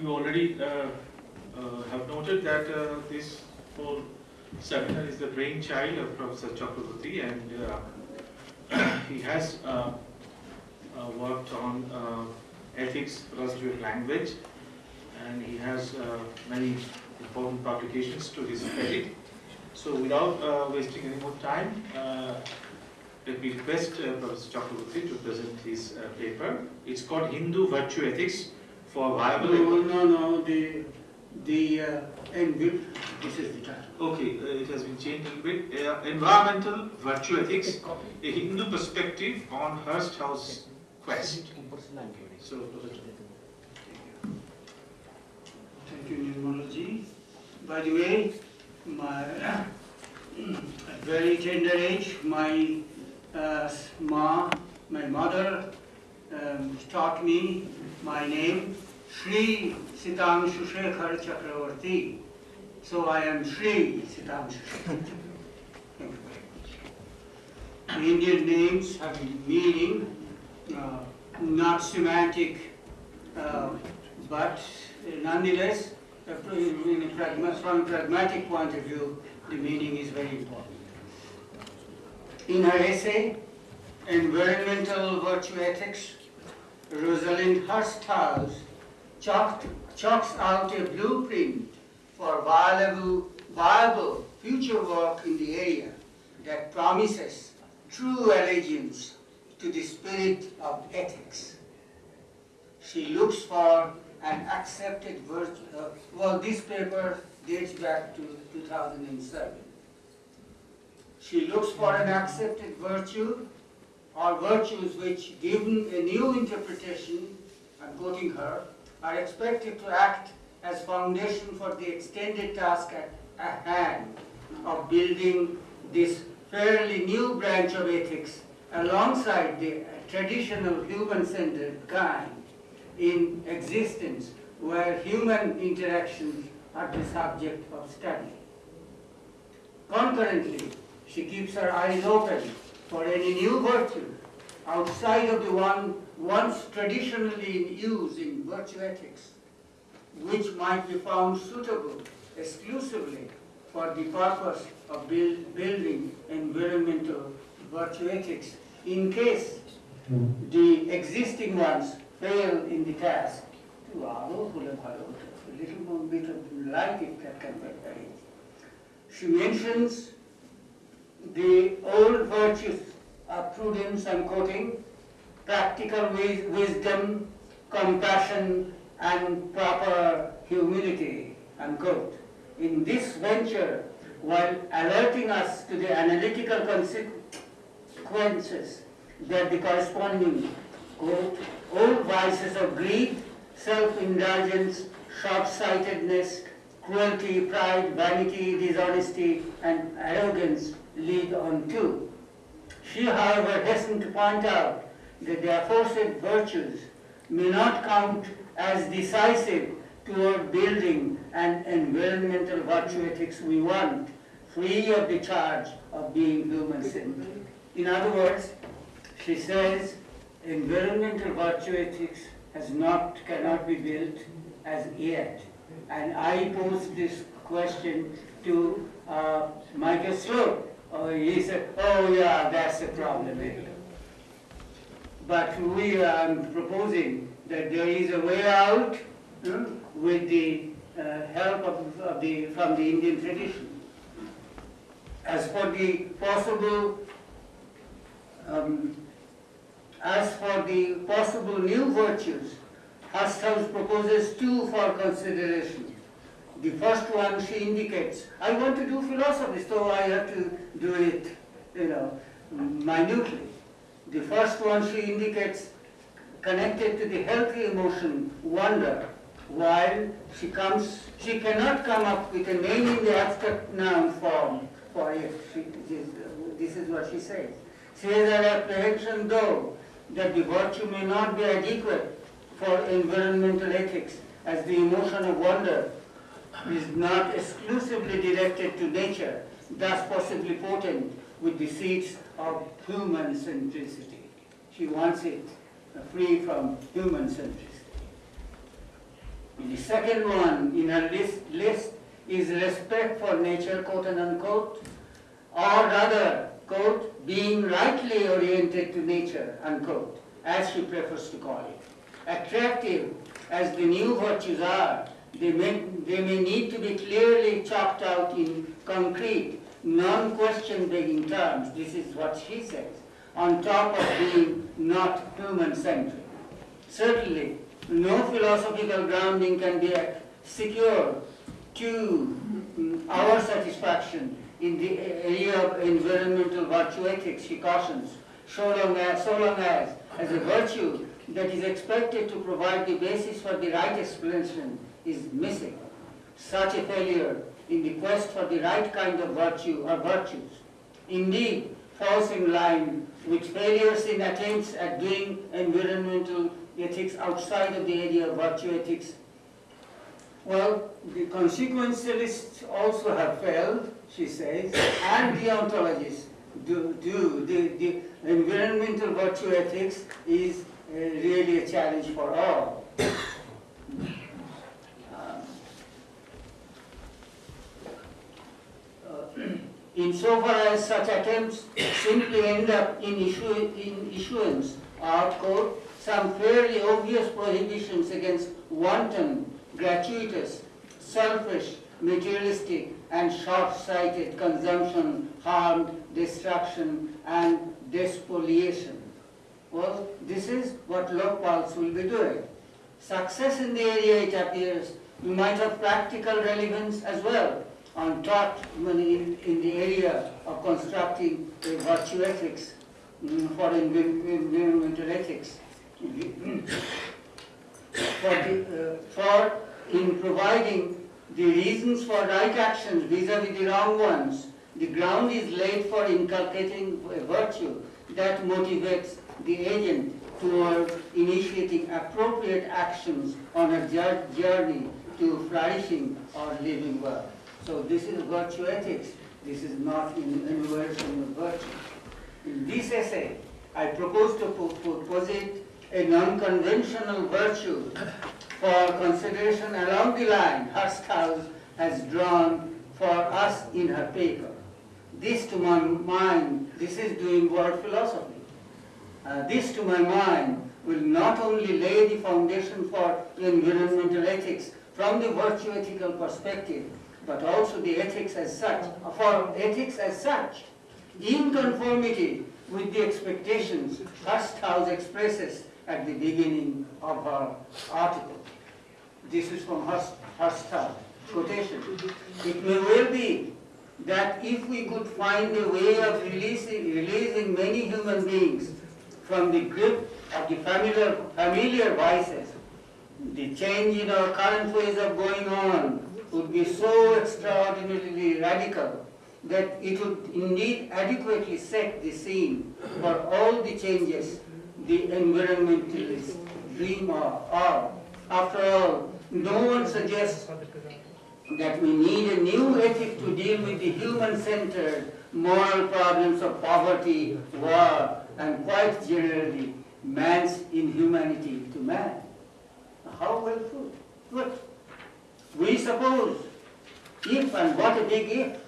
you already uh, uh, have noted that uh, this whole seminar is the brainchild of Professor Chakraborty and he has worked on ethics, philosophy of language and he has many important publications to his credit. So without uh, wasting any more time, uh, let me request uh, Professor Chakraborty to present his paper. It's called Hindu Virtue Ethics for Viable. No, no, no, the, the, uh, envi- this is the title. Okay, uh, it has been changed a little bit. Uh, environmental Virtue Ethics, a Hindu perspective on Hursthouse quest. So, Thank you, Nirmala By the way, my, at very tender age, my uh, ma, my mother um, taught me my name, Sri Sitanshu Shekhar Chakravarti. So I am Sri Sitanshu Shekhar Indian names have meaning, uh, not semantic, uh, but nonetheless, pragma- from a pragmatic point of view, the meaning is very important. In her essay, Environmental Virtue Ethics, Rosalind Hursthouse chalked, chalks out a blueprint for viable, viable future work in the area that promises true allegiance to the spirit of ethics. She looks for an accepted virtue, uh, well, this paper dates back to 2007. She looks for an accepted virtue or virtues which, given a new interpretation, I'm quoting her, are expected to act as foundation for the extended task at, hand of building this fairly new branch of ethics alongside the traditional human-centered kind in existence where human interactions are the subject of study. Concurrently, she keeps her eyes open for any new virtue outside of the one once traditionally in use in virtue ethics, which might be found suitable exclusively for the purpose of build, building environmental virtue ethics in case the existing ones fail in the task. A little bit of light if that can be. She mentions the old virtues of prudence, I'm quoting, practical wis- wisdom, compassion, and proper humility, unquote. In this venture, while alerting us to the analytical consequences that the corresponding, quote, old vices of greed, self-indulgence, short-sightedness, cruelty, pride, vanity, dishonesty, and arrogance lead on to. She, however, hastened to point out that the aforesaid virtues may not count as decisive toward building an environmental virtue ethics we want, free of the charge of being human-centered. In other words, she says environmental virtue ethics has not, cannot be built as yet. And I posed this question to uh, Michael Slote. Oh, he said, oh yeah, that's the problem. But we are proposing that there is a way out with the uh, help of, of the, from the Indian tradition. As for the possible, um, as for the possible new virtues, Hursthouse proposes two for consideration. The first one she indicates, I want to do philosophy, so I have to do it, you know, minutely. The first one she indicates connected to the healthy emotion, wonder, while she comes, she cannot come up with a name in the abstract noun form for it. She, this, this is what she says. She has an apprehension though that the virtue may not be adequate for environmental ethics as the emotion of wonder is not exclusively directed to nature, thus possibly potent with the seeds of human centricity. She wants it uh, free from human centricity. The second one in her list, list is respect for nature, quote and unquote, or rather, quote, being rightly oriented to nature, unquote, as she prefers to call it. Attractive as the new virtues are, they may, they may need to be clearly chalked out in concrete, non-question begging terms, this is what she says, on top of being not human-centric. Certainly, no philosophical grounding can be secure to mm, our satisfaction in the area of environmental virtue ethics, she cautions, so long as, so long as, as a virtue that is expected to provide the basis for the right explanation is missing. Such a failure in the quest for the right kind of virtue or virtues, indeed falls in line with failures in attempts at doing environmental ethics outside of the area of virtue ethics. Well, the consequentialists also have failed, she says, and deontologists do. do. The, the environmental virtue ethics is uh, really a challenge for all. Um, uh, Insofar as such attempts simply end up in, issue, in issuance of, quote, some fairly obvious prohibitions against wanton, gratuitous, selfish, materialistic, and short-sighted consumption, harm, destruction, and despoliation. Well, this is what Lokpals will be doing. Success in the area, it appears, might have practical relevance as well on taught in, in the area of constructing a virtue ethics mm, for environmental ethics. for, the, uh, for in providing the reasons for right actions vis-a-vis -vis the wrong ones, the ground is laid for inculcating a virtue that motivates the agent toward initiating appropriate actions on a journey to flourishing or living well. So this is virtue ethics. This is not in of virtue. In this essay, I propose to posit a non-conventional virtue for consideration along the line Hursthouse has drawn for us in her paper. This to my mind, this is doing world philosophy. Uh, this to my mind will not only lay the foundation for environmental ethics from the virtue ethical perspective, but also the ethics as such, for ethics as such, in conformity with the expectations Hursthouse expresses at the beginning of her article. This is from Hursthouse quotation. It may well be that if we could find a way of releasing, releasing many human beings from the grip of the familiar, familiar vices, the change in our current ways of going on would be so extraordinarily radical that it would indeed adequately set the scene for all the changes the environmentalists dream of. After all, no one suggests that we need a new ethic to deal with the human-centered moral problems of poverty, war, and quite generally, man's inhumanity to man. How well put. We suppose, if, and what a big if,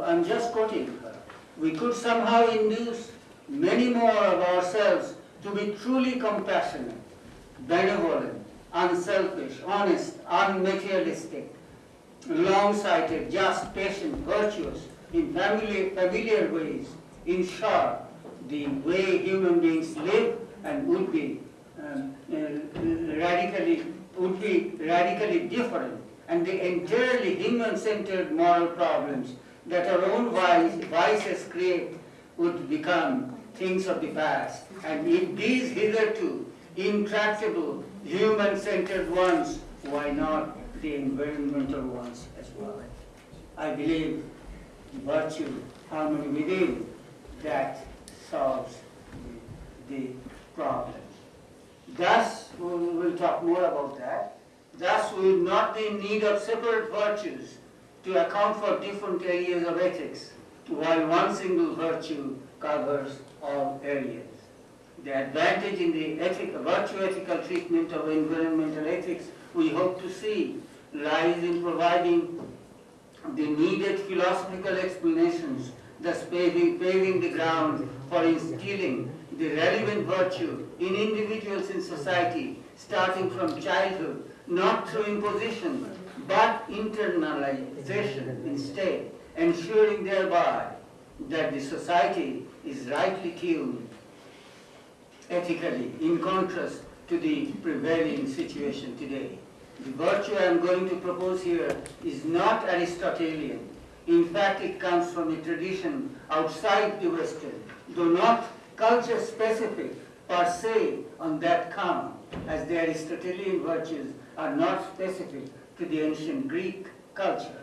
I'm just quoting her, we could somehow induce many more of ourselves to be truly compassionate, benevolent, unselfish, honest, unmaterialistic, long-sighted, just, patient, virtuous, in familiar, familiar ways. In short, the way human beings live and would be um, uh, radically would be radically different and the entirely human-centered moral problems that our own vices create would become things of the past. And if these hitherto intractable human-centered ones, why not the environmental ones as well? I believe virtue, harmony within, that solves the problem. Thus, we will talk more about that. Thus, we will not be in need of separate virtues to account for different areas of ethics, while one single virtue covers all areas. The advantage in the ethic, virtue ethical treatment of environmental ethics we hope to see lies in providing the needed philosophical explanations, thus paving, paving the ground for instilling the relevant virtue in individuals in society, starting from childhood, not through imposition, but internalization instead, ensuring thereby that the society is rightly tuned ethically, in contrast to the prevailing situation today. The virtue I am going to propose here is not Aristotelian. In fact, it comes from a tradition outside the Western, though not culture specific per se on that count, as the Aristotelian virtues are not specific to the ancient Greek culture.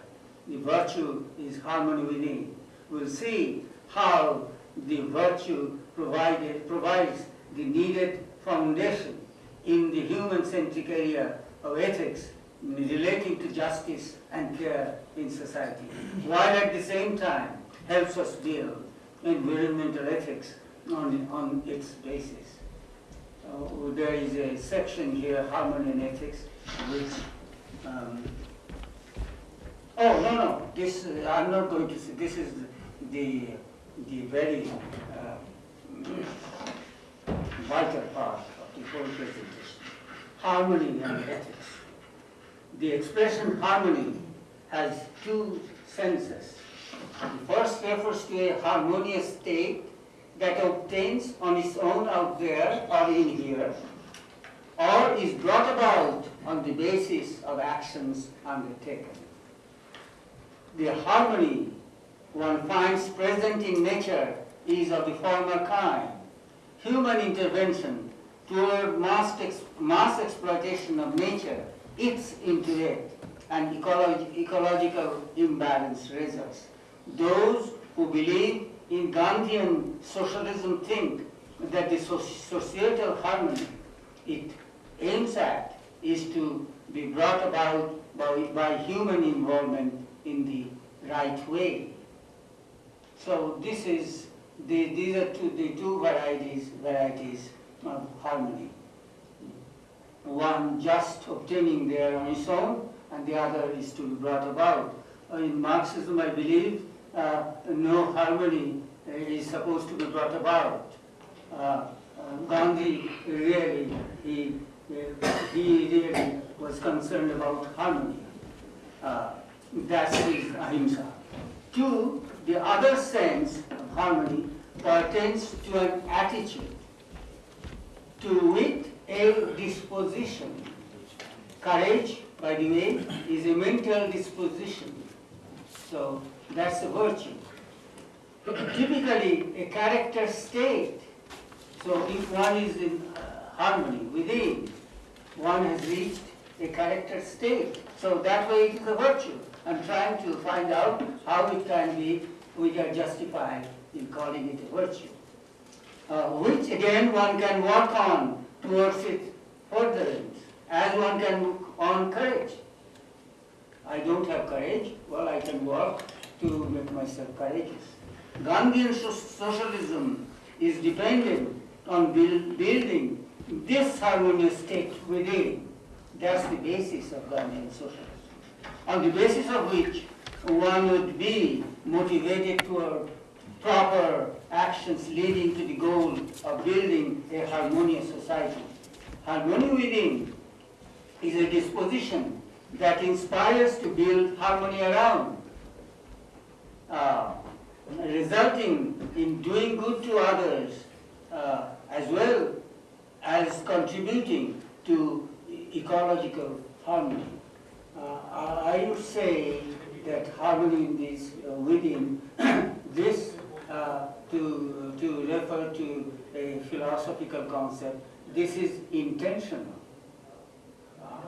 The virtue is harmony within. We'll see how the virtue provided, provides the needed foundation in the human-centric area of ethics relating to justice and care in society, while at the same time helps us build environmental ethics on, on its basis. Uh, there is a section here, harmony and ethics, which, um, oh, no, no, this, uh, I'm not going to say, this is the, the very uh, vital part of the whole presentation. Harmony and ethics. The expression harmony has two senses. The first refers to a harmonious state that obtains on its own out there or in here, or is brought about on the basis of actions undertaken. The harmony one finds present in nature is of the former kind. Human intervention toward mass, ex mass exploitation of nature its it and ecologi ecological imbalance results. Those who believe in Gandhian socialism think that the societal harmony it aims at is to be brought about by, by human involvement in the right way. So this is the, these are two, the two varieties varieties of harmony. One just obtaining there on its own, and the other is to be brought about. In Marxism, I believe, uh, no harmony is supposed to be brought about. Uh, uh, Gandhi really, he, he really was concerned about harmony. Uh, that's his ahimsa. Two, the other sense of harmony pertains to an attitude, to wit, a disposition. Courage, by the way, is a mental disposition. So that's a virtue. Typically, a character state. So if one is in uh, harmony within, one has reached a character state. So that way it is a virtue. I'm trying to find out how it can be, we are justified in calling it a virtue. Uh, which again one can work on towards its furtherance, as one can work on courage. I don't have courage, well I can work to make myself courageous. Gandhian socialism is dependent on build, building this harmonious state within. That's the basis of Gandhian socialism. On the basis of which one would be motivated toward proper actions leading to the goal of building a harmonious society. Harmony within is a disposition that inspires to build harmony around, uh, resulting in doing good to others uh, as well as contributing to ecological harmony. Uh, I would say that harmony is uh, within this uh, to, to refer to a philosophical concept, this is intentional.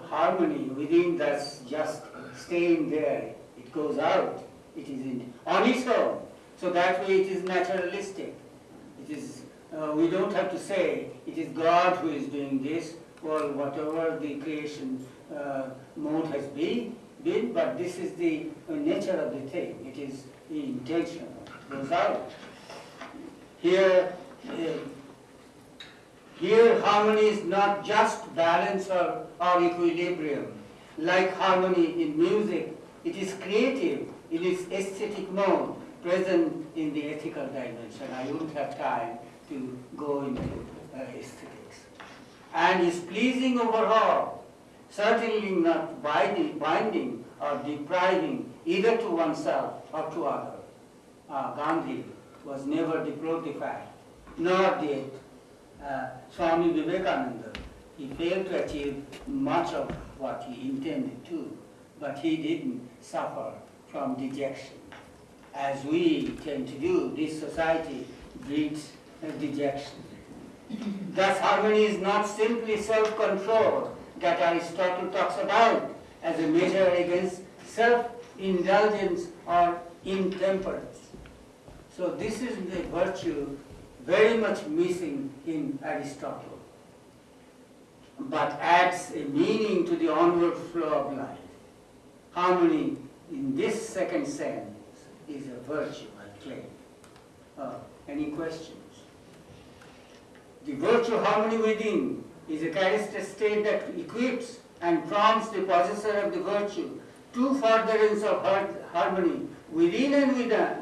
Harmony within that's just staying there. It goes out. It is in, on its own. So that way it is naturalistic. It is, uh, we don't have to say it is God who is doing this or whatever the creation uh, mode has been, been, but this is the nature of the thing. It is intentional, goes out. Here, uh, Here harmony is not just balance or, or equilibrium. Like harmony in music, it is creative in its aesthetic mode, present in the ethical dimension. I wouldn't have time to go into uh, aesthetics. And is pleasing overall, certainly not binding, binding or depriving either to oneself or to other. Uh, Gandhi was never deprived, nor did uh, Swami Vivekananda. He failed to achieve much of what he intended to, but he didn't suffer from dejection. As we tend to do, this society breeds uh, dejection. Thus, harmony is not simply self-control that Aristotle talks about as a measure against self-indulgence or intemperance. So this is the virtue very much missing in Aristotle, but adds a meaning to the onward flow of life. Harmony in this second sense is a virtue, I claim. Uh, any questions? The virtue harmony within is a charismatic state that equips and prompts the possessor of the virtue to furtherance of har- harmony within and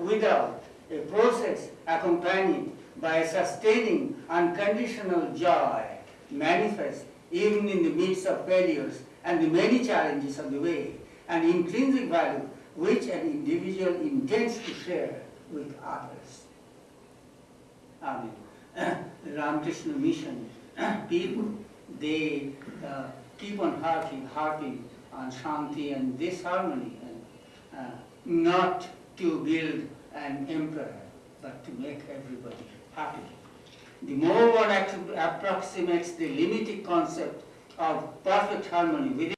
without, a process accompanied by a sustaining unconditional joy manifest even in the midst of failures and the many challenges on the way, an intrinsic value which an individual intends to share with others. Amen. Ramakrishna mission people, they uh, keep on harping, harping on Shanti and this harmony, and uh, not to build an empire, but to make everybody happy. The more one approximates the limited concept of perfect harmony within,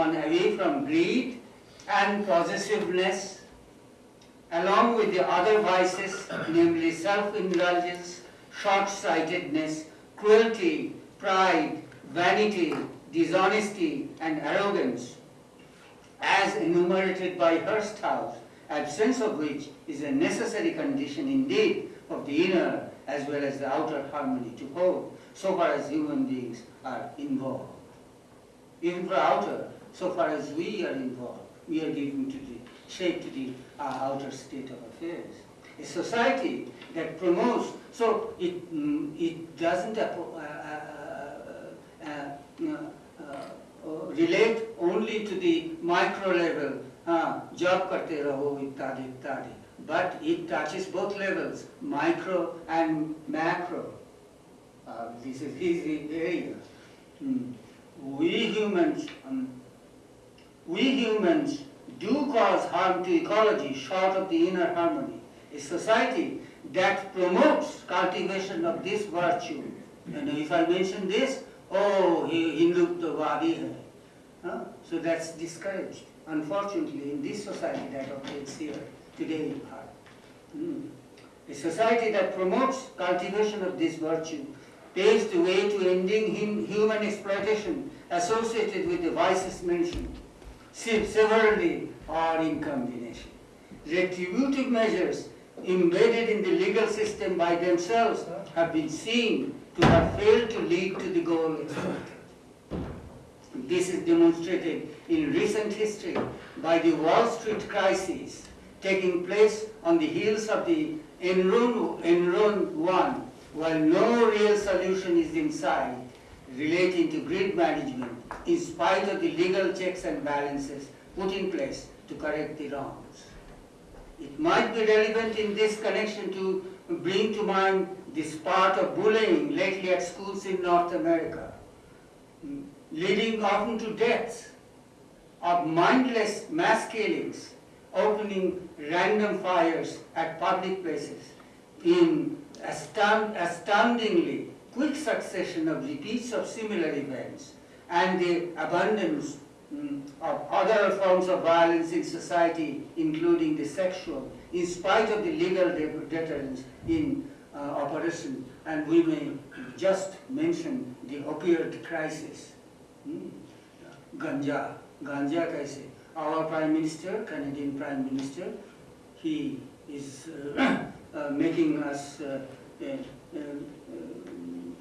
one away from greed and possessiveness, along with the other vices, namely self-indulgence, short-sightedness, cruelty, pride, vanity, dishonesty, and arrogance, as enumerated by Hursthouse, absence of which is a necessary condition indeed of the inner as well as the outer harmony to hold, so far as human beings are involved. Even for outer, so far as we are involved, we are giving to the shape to the uh, outer state of affairs. A society that promotes, so it, mm, it doesn't uh, uh, uh, relate only to the micro level, job karte raho, ittadi, ittadi. But it touches both levels, micro and macro. Uh, this is his area. Mm. We humans, um, we humans do cause harm to ecology short of the inner harmony. A society that promotes cultivation of this virtue. And if I mention this, oh, he hai. Huh? So that's discouraged. Unfortunately, in this society that operates here today in Bharat. Hmm. A society that promotes cultivation of this virtue paves the way to ending human exploitation associated with the vices mentioned, se- severally or in combination. Retributive measures embedded in the legal system by themselves have been seen to have failed to lead to the goal. This is demonstrated in recent history by the Wall Street crisis taking place on the heels of the Enron, Enron one, while no real solution is in sight relating to grid management in spite of the legal checks and balances put in place to correct the wrongs. It might be relevant in this connection to bring to mind this part of bullying lately at schools in North America, leading often to deaths, of mindless mass killings, opening random fires at public places in astound- astoundingly quick succession of repeats of similar events and the abundance mm, of other forms of violence in society, including the sexual, in spite of the legal deterrence in uh, operation. And we may just mention the opioid crisis. Hmm. Ganja, ganja kaise. Our Prime Minister, Canadian Prime Minister, he is uh, uh, making us uh, uh, uh,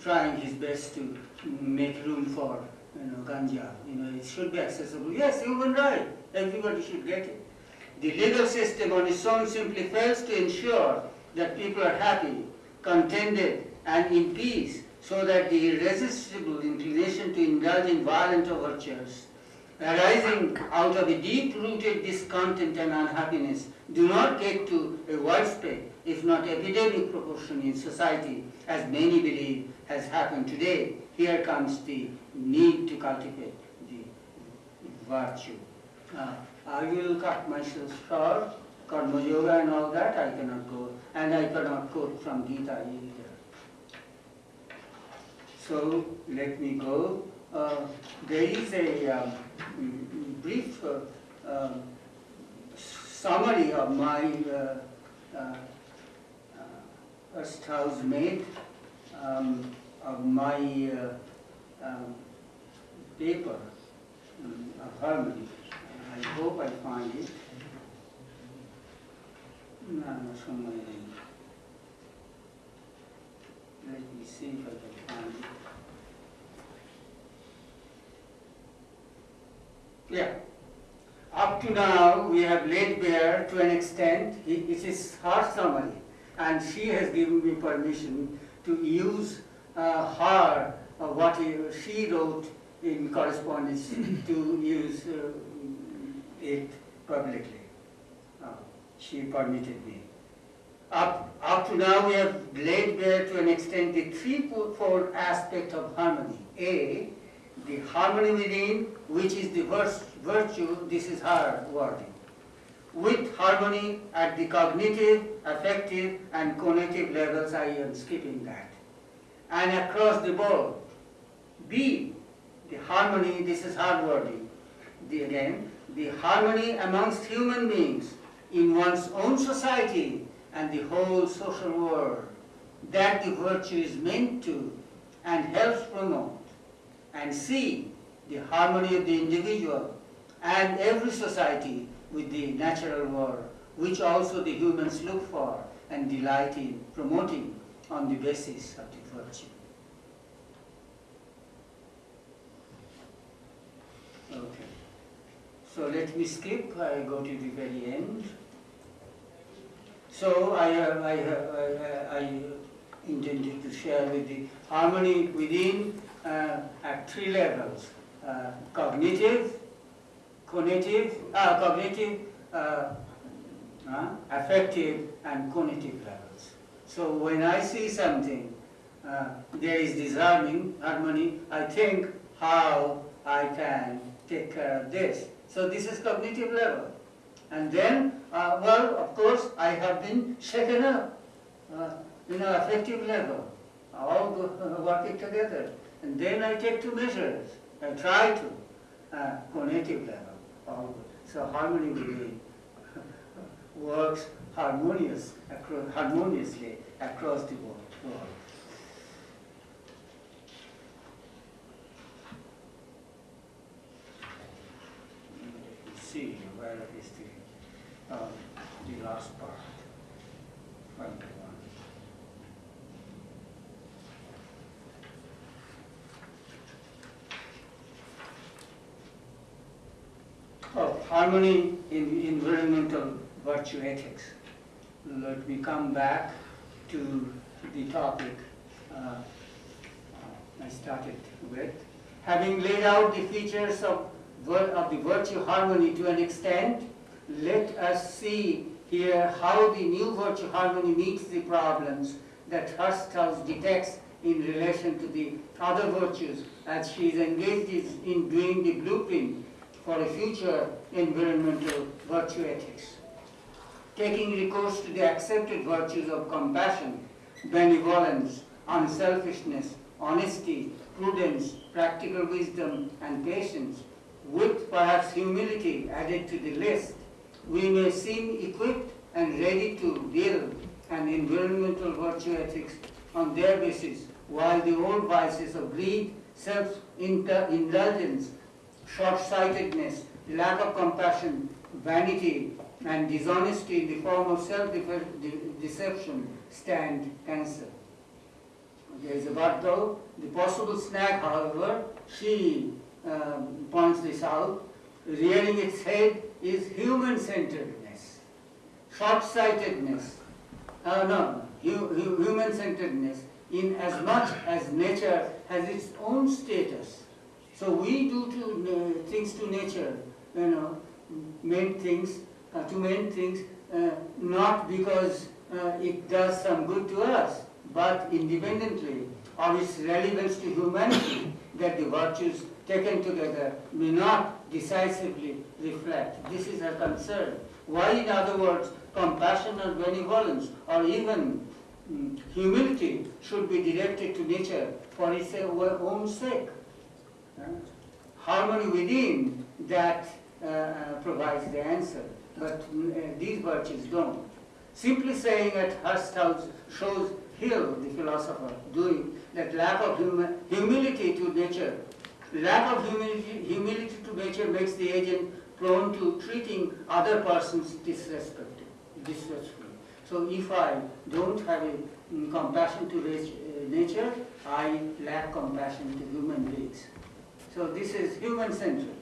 trying his best to make room for, you know, ganja. You know, it should be accessible. Yes, human right. Everybody should get it. The legal system on its own simply fails to ensure that people are happy, contented, and in peace, so that the irresistible inclination to indulge in violent overtures arising out of a deep-rooted discontent and unhappiness do not get to a widespread, if not epidemic proportion in society, as many believe has happened today. Here comes the need to cultivate the virtue. Uh, I will cut myself short, karma yoga and all that, I cannot go, and I cannot quote from Gita either. So let me go. Uh, there is a um, brief uh, um, summary of my uh, uh, uh, first housemaid, um, of my uh, um, paper um, harmony. I hope I find it. No, somewhere. Let me see if I can find it. Yeah. Up to now, we have laid bare to an extent, it is her summary, and she has given me permission to use uh, her, uh, what he- she wrote in correspondence, to use uh, it publicly. Uh, She permitted me. Up, up to now, we have laid bare to an extent the threefold aspect of harmony. A, the harmony within, which is the virtue, this is her wording. With harmony at the cognitive, affective, and cognitive levels, I am skipping that. And across the board. B, the harmony, this is hard wording. The, again, the harmony amongst human beings in one's own society and the whole social world. That the virtue is meant to and helps promote and C, the harmony of the individual and every society with the natural world, which also the humans look for and delight in promoting on the basis of the Okay. So let me skip, I go to the very end. So I, have- I, have- I, I intended to share with the harmony within uh, at three levels, uh, cognitive, cognitive, uh, cognitive, uh, uh, affective, and cognitive levels. So when I see something, uh, there is disharmony, harmony, I think how I can take care of this. So this is cognitive level. And then, uh, well, of course, I have been shaken up, uh, you know, affective level, all uh, working together. And then I take two measures, I try to, uh, cognitive level, all good. So harmony within works harmonious, harmoniously across the world. world. Let me see where is the, um, the last part. Find the one. Oh, harmony in environmental virtue ethics. Let me come back to the topic uh, I started with. Having laid out the features of, of the virtue harmony to an extent, let us see here how the new virtue harmony meets the problems that Hursthouse detects in relation to the other virtues as she is engaged in doing the blueprint for a future environmental virtue ethics. Taking recourse to the accepted virtues of compassion, benevolence, unselfishness, honesty, prudence, practical wisdom, and patience, with perhaps humility added to the list, we may seem equipped and ready to build an environmental virtue ethics on their basis, while the old vices of greed, self-indulgence, short-sightedness, lack of compassion, vanity, and dishonesty in the form of self-deception stand cancelled. there is a but though. The possible snag, however, she um, points this out, rearing its head is human-centeredness, short-sightedness, uh, no, hu- hu- human-centeredness in as much as nature has its own status. So we do to, uh, things to nature, you know, main things, uh, to main things, uh, not because uh, it does some good to us, but independently of its relevance to humanity, that the virtues taken together may not decisively reflect. This is a concern. Why, in other words, compassion or benevolence or even mm, humility should be directed to nature for its own sake? Harmony within that uh, uh, provides the answer, but uh, these virtues don't. Simply saying at Hurst shows Hill, the philosopher, doing that lack of humi- humility to nature. Lack of humility, humility to nature makes the agent prone to treating other persons disrespectfully. So if I don't have a mm, compassion to nature, I lack compassion to human beings. So this is human-centered.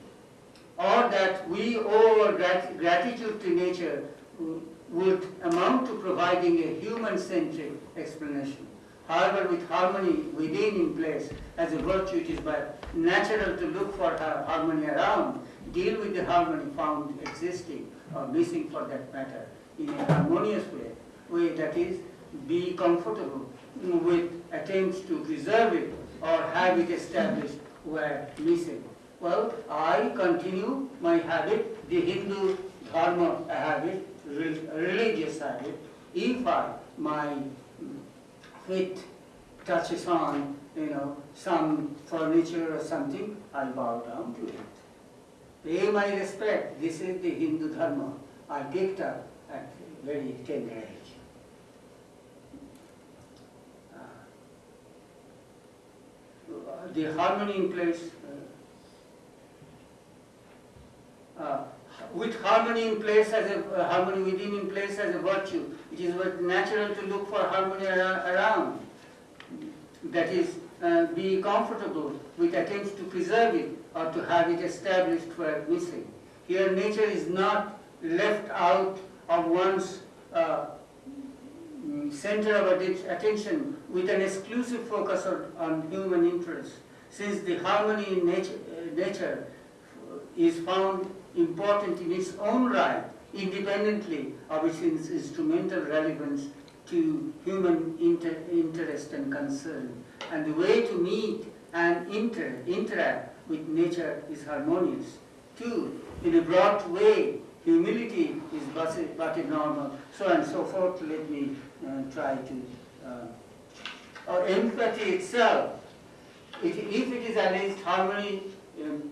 Or that we owe our grat- gratitude to nature uh, would amount to providing a human-centric explanation. However, with harmony within in place as a virtue, it is by natural to look for ha- harmony around, deal with the harmony found existing or missing for that matter in a harmonious way, way that is, be comfortable with attempts to preserve it or have it established where missing. Well, I continue my habit, the Hindu dharma habit, re- religious habit. If I, my mm, feet touches on, you know, some furniture or something, I bow down to it. Pay my respect. This is the Hindu dharma I picked up at very tender age. Uh, The harmony in place, uh, uh, with harmony in place as a, uh, harmony within in place as a virtue, it is natural to look for harmony ar- around. That is, be comfortable with attempts to preserve it or to have it established where missing. Here nature is not left out of one's uh, center of attention with an exclusive focus on, on human interests. Since the harmony in nature, uh, nature is found important in its own right, independently of its instrumental relevance to human inter- interest and concern. And the way to meet and inter- interact with nature is harmonious. Two, in a broad way, humility is but normal, so and so forth. Let me uh, try to. Uh, or empathy itself, it, if it is alleged harmony, um,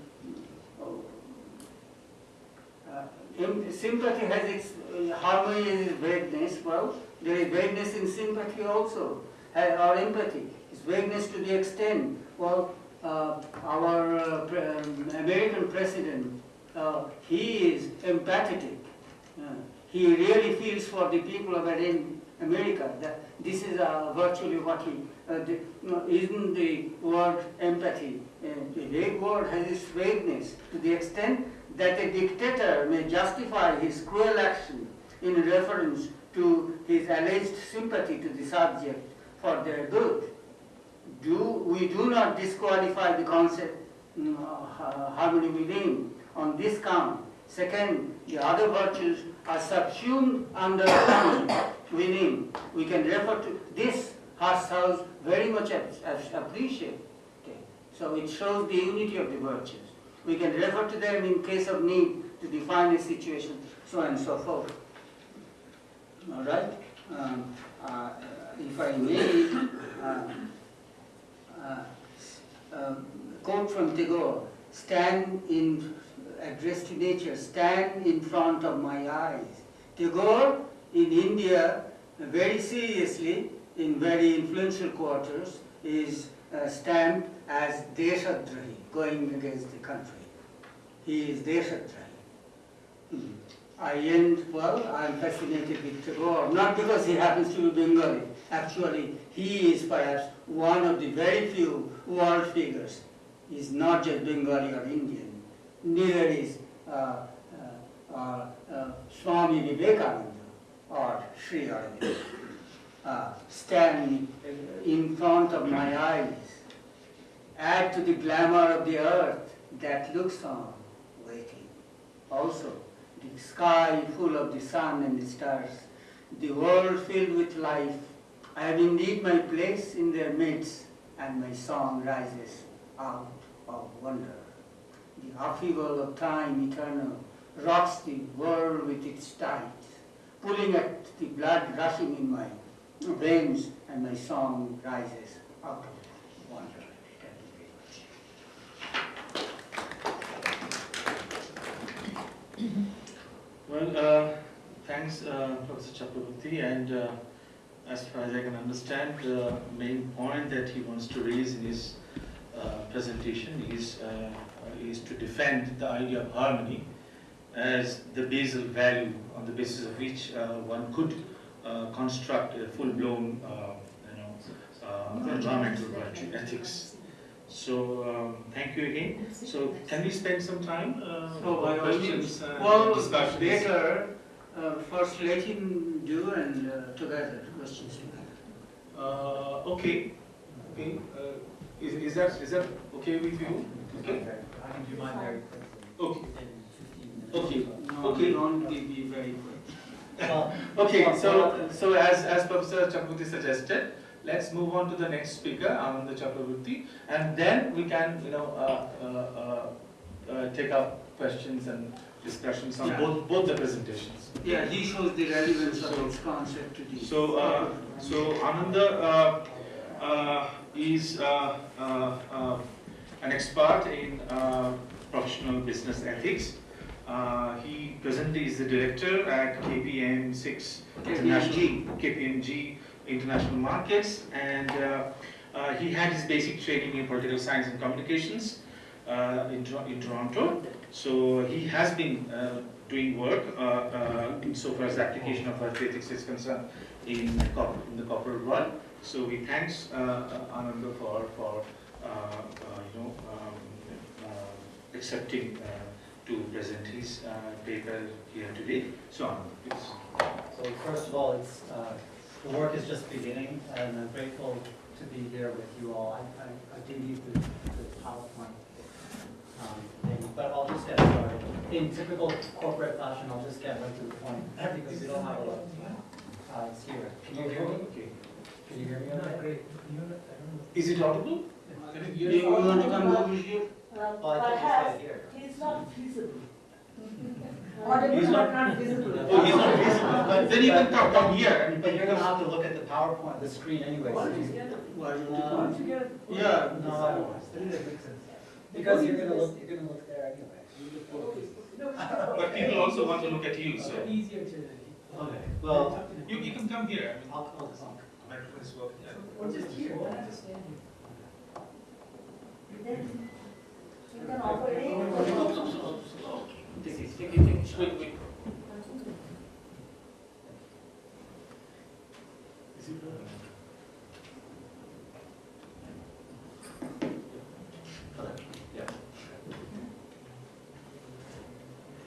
uh, sympathy has its uh, harmony is its vagueness. Well, there is vagueness in sympathy also, or empathy. It's vagueness to the extent. Well, uh, our uh, um, American president, uh, he is empathetic. Uh, he really feels for the people of America. That this is uh, virtually what he. Uh, the, no, isn't the word empathy? Uh, the vague word has its vagueness to the extent that a dictator may justify his cruel action in reference to his alleged sympathy to the subject for their good. Do, we do not disqualify the concept mm, uh, harmony within on this count. Second, the other virtues are subsumed under within. We can refer to this ourselves very much ap- ap- appreciate. Okay. So it shows the unity of the virtues. We can refer to them in case of need to define a situation, so on and so forth. All right? Um, uh, if I may, uh, uh, um, quote from Tagore, stand in, address to nature, stand in front of my eyes. Tagore in India, very seriously, in very influential quarters, is uh, stamped as Deshadrahi, going against the country. He is Deshadrahi. Hmm. I end, well, I'm fascinated with Tagore, not because he happens to be Bengali. Actually, he is perhaps one of the very few world figures. He's not just Bengali or Indian. Neither is uh, uh, uh, uh, Swami Vivekananda or Sri Aurobindo. Uh, stand in front of my eyes, add to the glamour of the earth that looks on, waiting. Also, the sky full of the sun and the stars, the world filled with life. I have indeed my place in their midst, and my song rises out of wonder. The upheaval of time eternal rocks the world with its tides, pulling at the blood rushing in my veins, and my song rises up. Well, uh, thanks, uh, Professor Chakraborty, and uh, as far as I can understand, the main point that he wants to raise in his uh, presentation is, uh, is to defend the idea of harmony as the basal value on the basis of which uh, one could uh, construct a full-blown, uh, you know, uh, environmental virtue ethics. So, um, thank you again. So, can we spend some time uh, So, for by all questions means, and well, discussions? better, uh, first let him do and uh, together, questions together. Uh, okay, okay, uh, is, is that, is that okay with you? Okay, I can do mine very quickly. okay, in 15 minutes. okay, Okay. don't be be very quick. Okay, so, so as, as Professor Chakraborty suggested, let's move on to the next speaker, Ananda Chakraborty, and then we can, you know, uh, uh, uh, uh, take up questions and discussions on Yeah. both, both the presentations. Yeah, he shows the relevance of its concept to the. So, uh, so Ananda uh, uh, is uh, uh, uh, an expert in uh, professional business ethics. Uh, he presently is the director at KPM 6 International KPMG International Markets, and uh, uh, he had his basic training in political science and communications uh, in, in Toronto. So he has been uh, doing work uh, uh, insofar as the application of ethics is concerned in, in the corporate world. So we thanks uh, uh, Ananda for for uh, uh, you know um, uh, accepting uh, to present his uh, paper here today. So Ananda, please. So first of all, it's, uh, the work is just beginning, and I'm grateful to be here with you all. I, I, I did use the, the PowerPoint um, thing, but I'll just get started. In typical corporate fashion, I'll just get right to the point, because we don't have a lot of time. Uh, it's here. Can you hear me? Okay. Can you hear me okay? Is it audible? Do you you want to come over here? Well, Well, I think it's perhaps right here. he's not feasible. He's not- not visible. Oh, he's not visible. But- Then you can but- come down here. I But you're gonna have to look at the PowerPoint, the screen anyway. so All you- together. Why don't you Uh, come? All. Yeah. No, I don't. Because you're gonna look, you're gonna look there anyway. But people also want to look at you, so Easier to. Okay, well, you, you can come here. I mean, I'll call this on. microphone is working. Or just here, I understand you. Then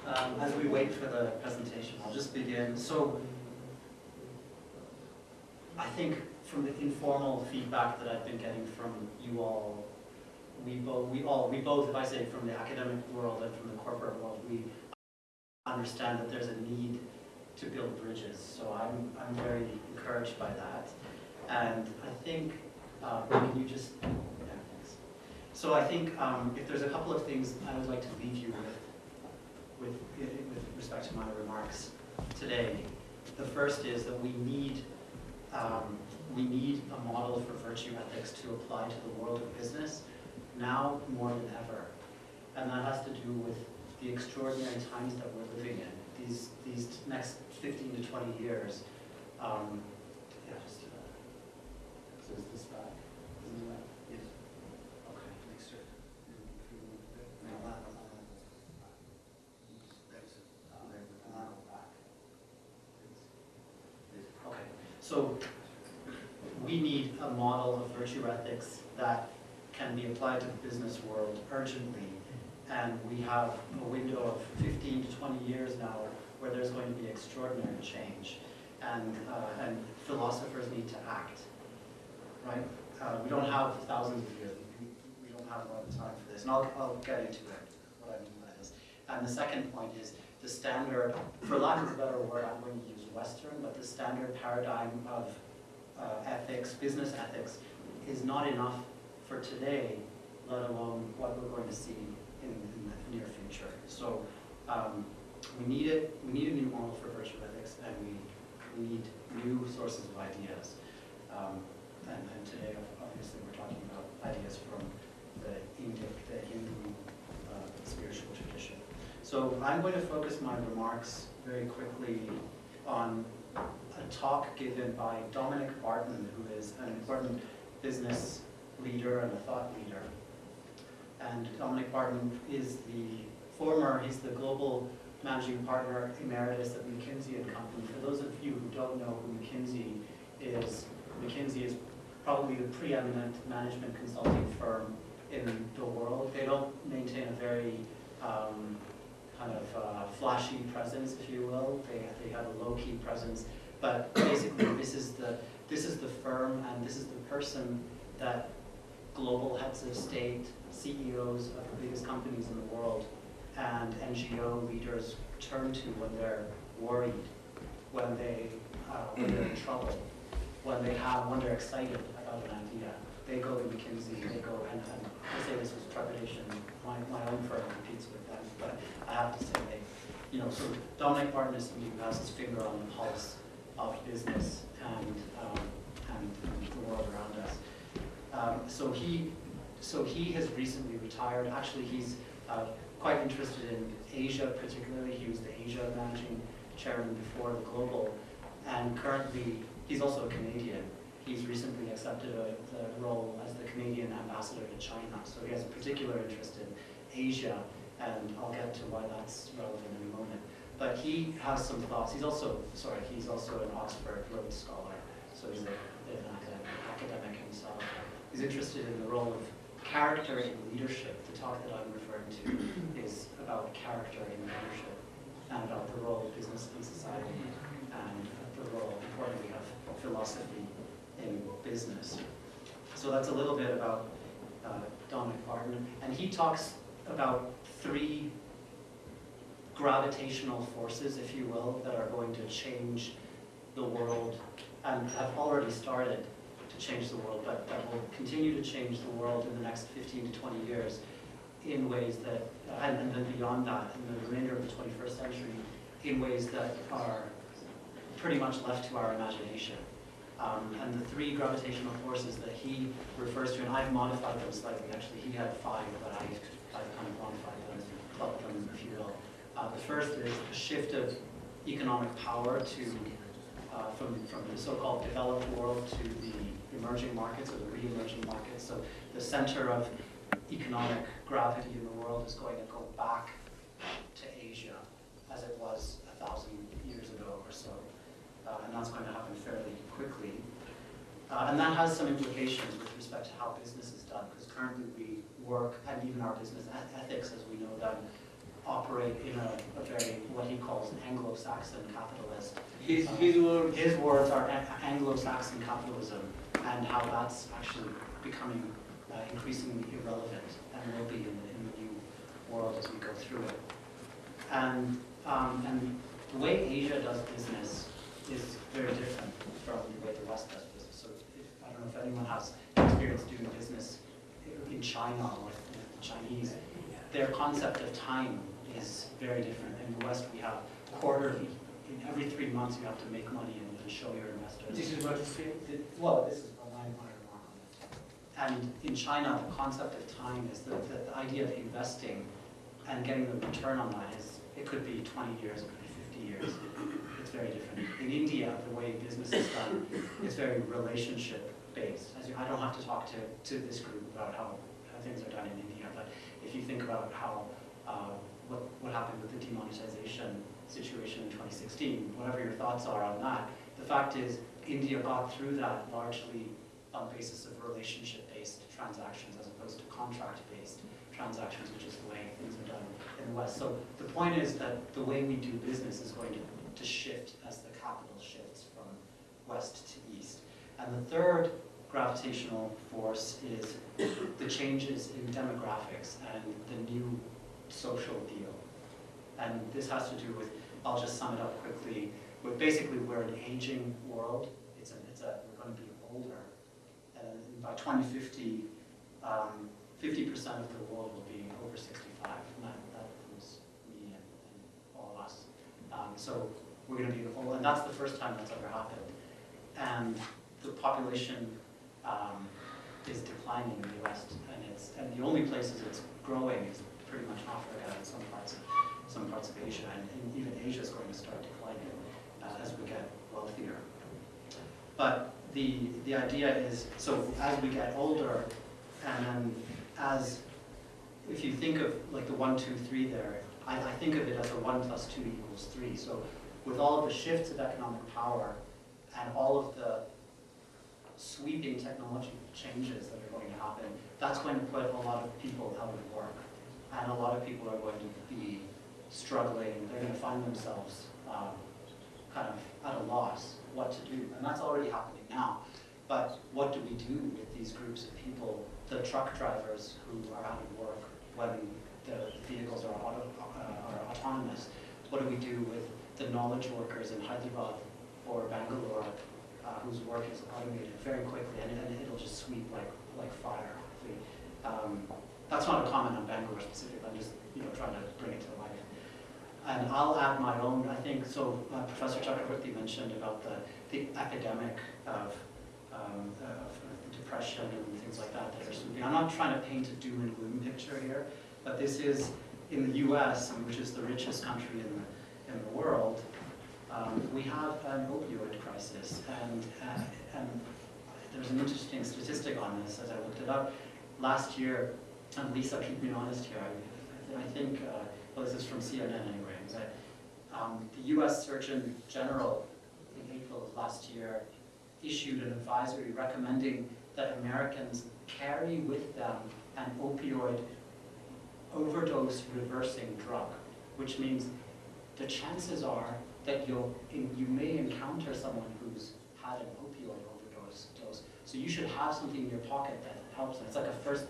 Um, as we wait for the presentation, I'll just begin. So, I think from the informal feedback that I've been getting from you all, we both, we all, we both, if I say from the academic world and from the corporate world, we understand that there's a need to build bridges. So I'm, I'm very encouraged by that. And I think, uh, can you just, yeah, thanks. So I think um, if there's a couple of things I would like to leave you with, with, with respect to my remarks today. The first is that we need, um, we need a model for virtue ethics to apply to the world of business now more than ever. And that has to do with the extraordinary times that we're living in, these, these next 15 to 20 years. Um, yeah, just, uh, so is this back? Isn't that? Yes. Okay. Make sure. Okay, so we need a model of virtue ethics that can be applied to the business world urgently. And we have a window of 15 to 20 years now where there's going to be extraordinary change. And, uh, and philosophers need to act, right? Uh, we don't have thousands of years. We, don't have a lot of time for this. And I'll, I'll get into it, what I mean by this. And the second point is the standard, for lack of a better word, I'm going to use Western, but the standard paradigm of uh, ethics, business ethics, is not enough for today, let alone what we're going to see in, in the near future. So um, we need it, we need a new model for virtue ethics, and we, we need new sources of ideas. Um, and, and today, obviously, we're talking about ideas from the Indic, the Hindu uh, spiritual tradition. So I'm going to focus my remarks very quickly on a talk given by Dominic Barton, who is an important business leader and a thought leader. And Dominic Barton is the former, he's the global managing partner emeritus at McKinsey and Company. For those of you who don't know who McKinsey is, McKinsey is probably the preeminent management consulting firm in the world. They don't maintain a very um, kind of uh, flashy presence, if you will. They, they have a low-key presence. But basically, this is the this is the firm and this is the person that global heads of state, CEOs of the biggest companies in the world, and NGO leaders turn to when they're worried, when they uh, when they're in trouble, when they have when they're excited about an idea. They go to McKinsey. They go and, and I say this with trepidation. My, my own firm competes with them, but I have to say they, you know, so Dominic Barton is somebody who has his finger on the pulse of business and, um, and the world around us. Um, so he, so he has recently retired. Actually, he's uh, quite interested in Asia, particularly. He was the Asia managing chairman before the global, and currently he's also a Canadian. He's recently accepted a, the role as the Canadian ambassador to China. So he has a particular interest in Asia, and I'll get to why that's relevant in a moment. But he has some thoughts. He's also, sorry, he's also an Oxford Rhodes Scholar, so he's a, an academic, academic himself. He's interested in the role of character in leadership. The talk that I'm referring to is about character in leadership and about the role of business in society and the role, importantly, of philosophy in business. So that's a little bit about uh, Dominic Barton. And he talks about three gravitational forces, if you will, that are going to change the world and have already started change the world, but that will continue to change the world in the next 15 to 20 years in ways that, and, then beyond that, in the remainder of the 21st century, in ways that are pretty much left to our imagination. Um, and the three gravitational forces that he refers to, and I've modified them slightly, actually he had five, but I, I've kind of modified them, clubbed them, if you will. Uh, the first is the shift of economic power to, uh, from, from the so-called developed world to the emerging markets or the re-emerging markets. So the center of economic gravity in the world is going to go back to Asia as it was a thousand years ago or so. Uh, and that's going to happen fairly quickly. Uh, and that has some implications with respect to how business is done, because currently we work, and even our business ethics, as we know them, operate in a, a very, what he calls an Anglo-Saxon capitalist. His, his words. His words are Anglo-Saxon capitalism, and how that's actually becoming uh, increasingly irrelevant, and will be in the, in the new world as we go through it. And, um, and the way Asia does business is very different from the way the West does business. So if, I don't know if anyone has experience doing business in China or the Chinese, their concept of time is very different. In the West, we have quarterly. In every three months, you have to make money and, and show your investors. This is what you say? Well, this is my, my remark on it. And in China, the concept of time is that the, the idea of investing and getting the return on that is, it could be 20 years, it could be 50 years. It's very different. In India, the way business is done is very relationship based. As you, I don't have to talk to, to this group about how, how things are done in India, but if you think about how, uh, what, what happened with the demonetization situation in 2016, whatever your thoughts are on that, the fact is India got through that largely on basis of relationship-based transactions as opposed to contract-based transactions, which is the way things are done in the West. So the point is that the way we do business is going to, to shift as the capital shifts from west to east. And the third gravitational force is the changes in demographics and the new social deal. And this has to do with, I'll just sum it up quickly, with basically we're an aging world. It's a, it's a, we're going to be older. By 2050, um, 50% of the world will be over 65, and that, includes me and, and all of us. Um, so we're going to be the old, and that's the first time that's ever happened. And the population um, is declining in the West, and it's and the only places it's growing is pretty much Africa and some parts of some parts of Asia, and, and even Asia is going to start declining uh, as we get wealthier. But the the idea is so as we get older, and then as if you think of like the one, two, three there, I, I think of it as a one plus two equals three. So with all of the shifts of economic power and all of the sweeping technology changes that are going to happen, that's going to put a lot of people out of work. And a lot of people are going to be struggling, they're going to find themselves um, kind of at a loss what to do. And that's already happening now. But what do we do with these groups of people, the truck drivers who are out of work when the vehicles are, auto, uh, are autonomous? What do we do with the knowledge workers in Hyderabad or Bangalore uh, whose work is automated very quickly and, and it'll just sweep like, like fire. Um, that's not a comment on Bangalore specific, I'm just you know, trying to bring it to life. And I'll add my own, I think, so uh, Professor Chakraborty mentioned about the, the epidemic of, um, of depression and things like that that are. I'm not trying to paint a doom and gloom picture here, but this is in the US, which is the richest country in the, in the world, um, we have an opioid crisis, and, uh, and there's an interesting statistic on this as I looked it up. Last year, and Lisa, keep me honest here, I, I think, uh, well, this is from CNN anyway, that um, the US Surgeon General April of last year issued an advisory recommending that Americans carry with them an opioid overdose reversing drug, which means the chances are that you'll, you may encounter someone who's had an opioid overdose. Dose. So you should have something in your pocket that helps. It's like a first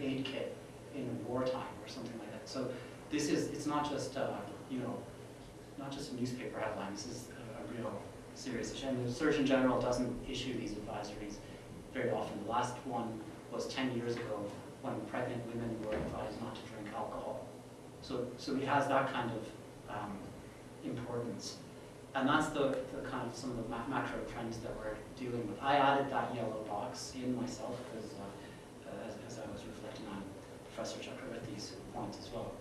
aid kit in wartime or something like that. So this is, it's not just, uh, you know, not just a newspaper headline. This is a, a real serious issue. And the Surgeon General doesn't issue these advisories very often. The last one was 10 years ago when pregnant women were advised not to drink alcohol. So, so he has that kind of um, importance. And that's the, the kind of some of the ma macro trends that we're dealing with. I added that yellow box in myself because uh, as, as, I was reflecting on Professor Chakraborty's points as well.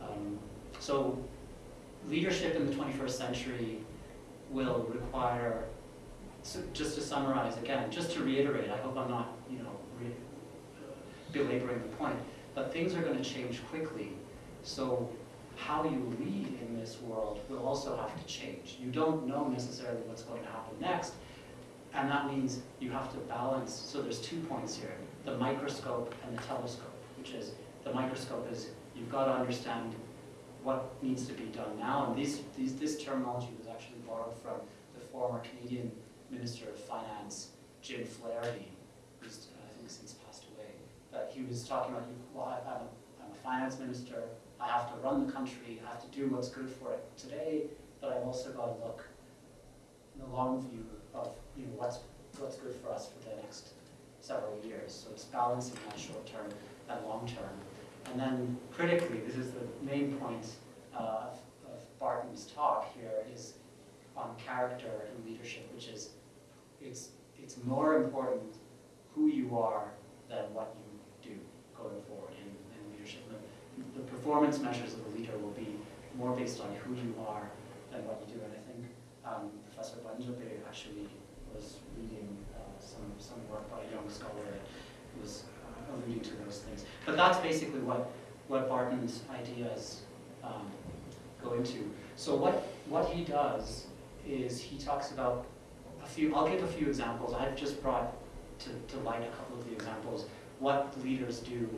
Um, so leadership in the 21st century will require, so just to summarize again, just to reiterate, I hope I'm not, you know, uh, belaboring the point, but things are going to change quickly. So how you lead in this world will also have to change. You don't know necessarily what's going to happen next, and that means you have to balance. So there's two points here, the microscope and the telescope, which is the microscope is you've got to understand what needs to be done now, and these, these, this terminology was actually borrowed from the former Canadian Minister of Finance, Jim Flaherty, who's uh, I think since passed away. But he was talking about, well, I'm a, I'm a finance minister, I have to run the country, I have to do what's good for it today, but I've also got to look in the long view of you know, what's, what's good for us for the next several years. So it's balancing that short term and long term. And then critically, this is the main point uh, of, of Barton's talk on character and leadership, which is it's, it's more important who you are than what you do going forward in, in leadership. The, the performance measures of a leader will be more based on who you are than what you do. And I think um, Professor Banjabe actually was reading uh, some, some work by a young scholar that was uh, alluding to those things. But that's basically what, what Barton's ideas um, go into. So what, what he does is he talks about a few, I'll give a few examples. I've just brought to, to light a couple of the examples, what leaders do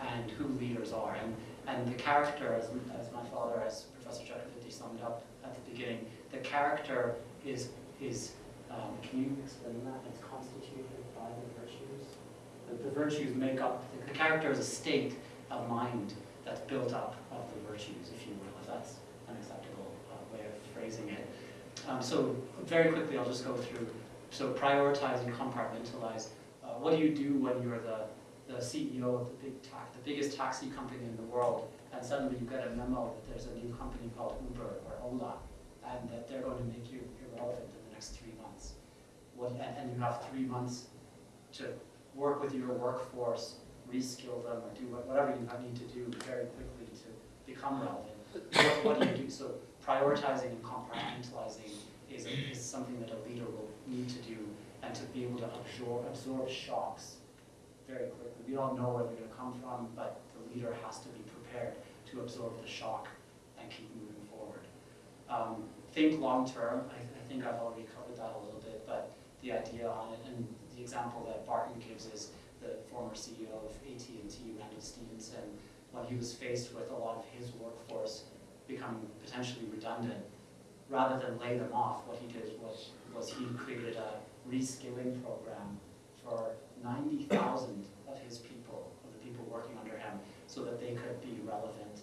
and who leaders are. And, and the character, as, as my father, as Professor Chakraborty summed up at the beginning, the character is, is um, can you explain that? It's constituted by the virtues? The, the virtues make up, the, the character is a state of mind that's built up of the virtues, if you will, if that's an acceptable uh, way of phrasing it. Um, so very quickly, I'll just go through. So prioritize and compartmentalize. Uh, what do you do when you're the, the CEO of the big the biggest taxi company in the world, and suddenly you get a memo that there's a new company called Uber or Ola, and that they're going to make you irrelevant in the next three months? What, and, and you have three months to work with your workforce, reskill them, or do whatever you need to do very quickly to become relevant. What, what do you do? So prioritizing and compartmentalizing is, is something that a leader will need to do and to be able to absorb, absorb shocks very quickly. We don't know where they're gonna come from, but the leader has to be prepared to absorb the shock and keep moving forward. Um, think long-term, I, I think I've already covered that a little bit, but the idea on it, and the example that Barton gives is the former CEO of AT&T, Randall Stephenson, when he was faced with a lot of his workforce becoming potentially redundant, rather than lay them off, what he did was, was he created a reskilling program for ninety thousand of his people, of the people working under him, so that they could be relevant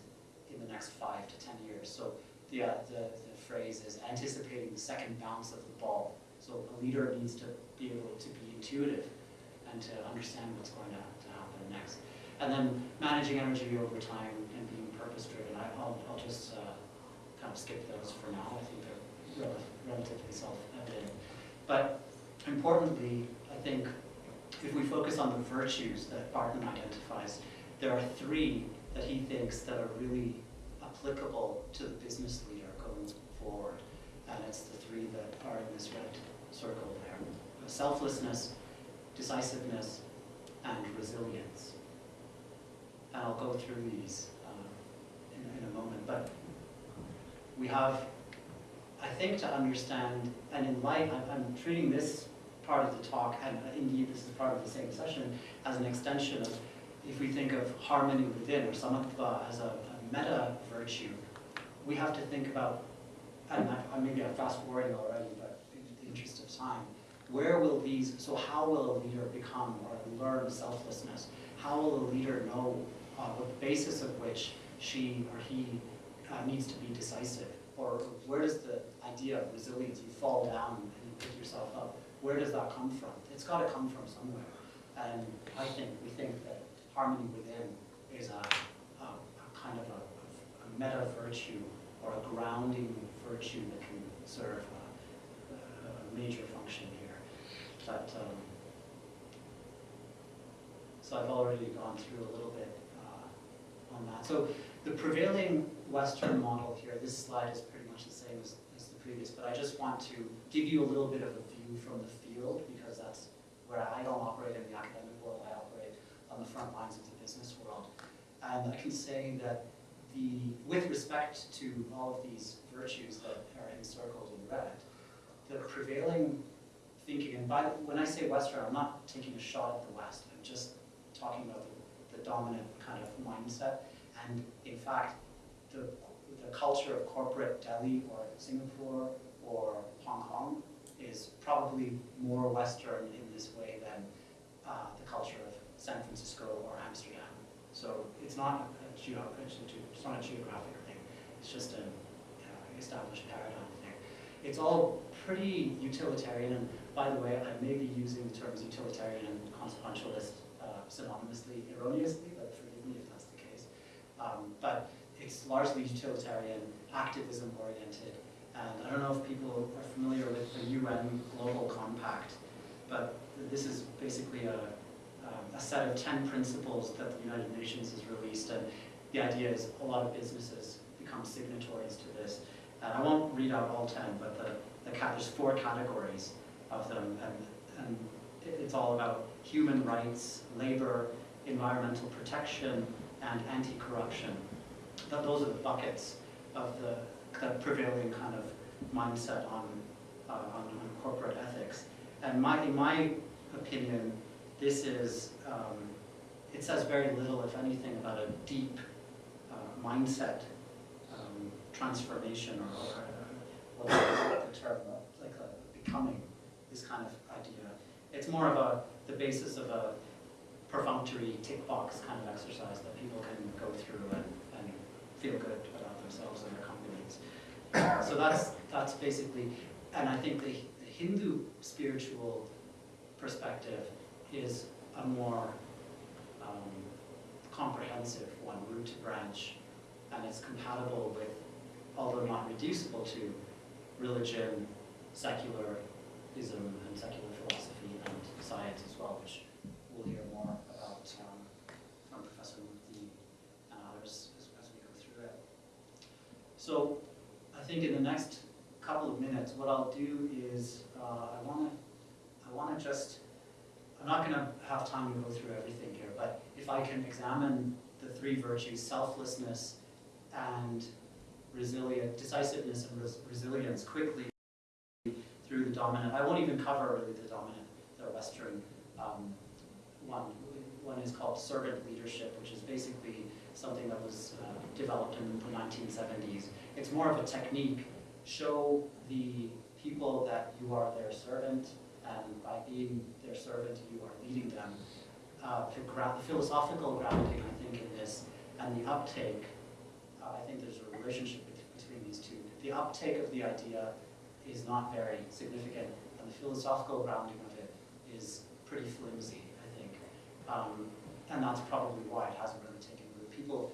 in the next five to ten years. So the, uh, the, the phrase is anticipating the second bounce of the ball. So a leader needs to be able to be intuitive and to understand what's going to, to happen next. And then managing energy over time purpose-driven. I'll, I'll just uh, kind of skip those for now. I think they're rel- relatively self-evident. But importantly, I think if we focus on the virtues that Barton identifies, there are three that he thinks that are really applicable to the business leader going forward. And it's the three that are in this red circle there. Selflessness, decisiveness, and resilience. And I'll go through these in, a moment, but we have, I think to understand, and in light, I'm, I'm treating this part of the talk, and indeed this is part of the same session, as an extension of, if we think of harmony within, or samatva as a, a meta virtue, we have to think about, and I, I maybe I'm fast forwarding already, but in the interest of time, where will these, so how will a leader become or learn selflessness? How will a leader know uh, the basis of which she or he uh, needs to be decisive? Or where does the idea of resilience, you fall down and you pick yourself up, where does that come from? It's got to come from somewhere. And I think, we think that harmony within is a, a, a kind of a, a meta virtue or a grounding virtue that can serve a, major function here. But, um, so I've already gone through a little bit on that. So the prevailing Western model here, this slide is pretty much the same as, as the previous, but I just want to give you a little bit of a view from the field because that's where I don't operate in the academic world, I operate on the front lines of the business world. And I can say that the, with respect to all of these virtues that are encircled in red, the prevailing thinking, and by, when I say Western, I'm not taking a shot at the West, I'm just talking about the, the dominant kind of mindset. And in fact, the, the culture of corporate Delhi or Singapore or Hong Kong is probably more Western in this way than uh, the culture of San Francisco or Amsterdam. So it's not a geo, it's not a geographic thing. It's just an uh, established paradigm thing. It's all pretty utilitarian, and by the way, I may be using the terms utilitarian and consequentialist synonymously erroneously, but forgive me if that's the case. Um, but it's largely utilitarian, activism oriented, and I don't know if people are familiar with the UN Global Compact, but this is basically a, um, a set of 10 principles that the United Nations has released, and the idea is a lot of businesses become signatories to this. And I won't read out all 10, but the, the there's four categories of them, and, and it's all about human rights, labor, environmental protection, and anti-corruption. Those are the buckets of the, the prevailing kind of mindset on uh, on on corporate ethics. And my, in my opinion, this is, um, it says very little, if anything, about a deep uh, mindset um, transformation or, or, uh, what's the term, uh, like a becoming, this kind of idea. It's more of a, the basis of a perfunctory tick box kind of exercise that people can go through and, and feel good about themselves and their companies. So that's, that's basically, and I think the the Hindu spiritual perspective is a more um, comprehensive one, root to branch, and it's compatible with, although not reducible to, religion, secularism, and secular philosophy, and science as well, which we'll hear more about um, from Professor Murthy and others as, as we go through it. So I think in the next couple of minutes, what I'll do is uh, I want to I want to just I'm not going to have time to go through everything here, but if I can examine the three virtues, selflessness and resilient, decisiveness and res- resilience quickly through the dominant, I won't even cover really the dominant, the Western um, one. One is called servant leadership, which is basically something that was uh, developed in the 1970s. It's more of a technique. Show the people that you are their servant, and by being their servant, you are leading them. Uh, the, philosophical grounding, I think, in this, and the uptake, uh, I think there's a relationship between these two. The uptake of the idea is not very significant, and the philosophical grounding is pretty flimsy, I think. Um, and that's probably why it hasn't really taken root. People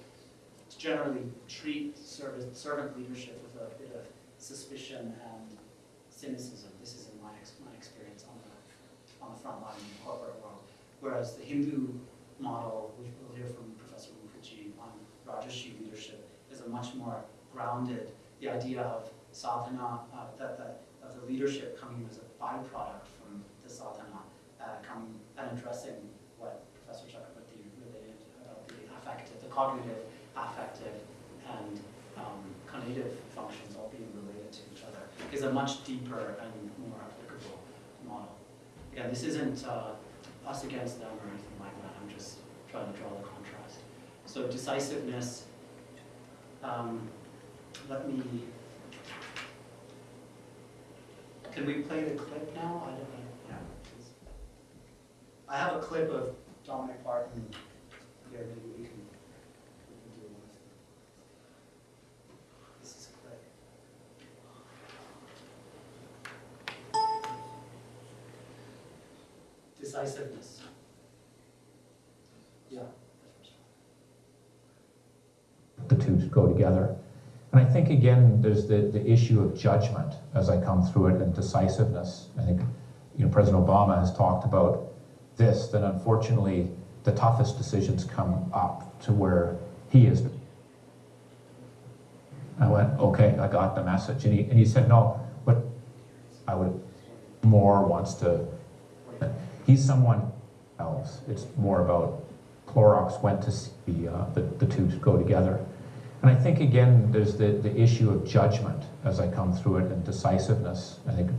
generally treat servant, servant leadership with a bit of suspicion and cynicism. This is in my, my experience on the, on the front line in the corporate world. Whereas the Hindu model, which we'll hear from Professor Mukherjee on Rajarshi leadership, is a much more grounded, the idea of sadhana, uh, that, that, of the leadership coming as a byproduct the sadhana, uh, and addressing what Professor Chakraborty related about the affective, the cognitive, affective, and um, cognitive functions all being related to each other, is a much deeper and more applicable model. Again, this isn't uh, us against them or anything like that, I'm just trying to draw the contrast. So decisiveness, um, let me, can we play the clip now? I don't know. Yeah. I have a clip of Dominic Barton here, maybe we can, we can do one. This is a clip. Decisiveness. Yeah. the two go together. And I think, again, there's the, the issue of judgment as I come through it and decisiveness. I think, you know, President Obama has talked about this, that unfortunately the toughest decisions come up to where he is. I went, okay, I got the message. And he, and he said, no, but I would, more wants to, he's someone else. It's more about Clorox went to see uh, the, the two go together. And I think, again, there's the, the issue of judgment as I come through it and decisiveness. I think,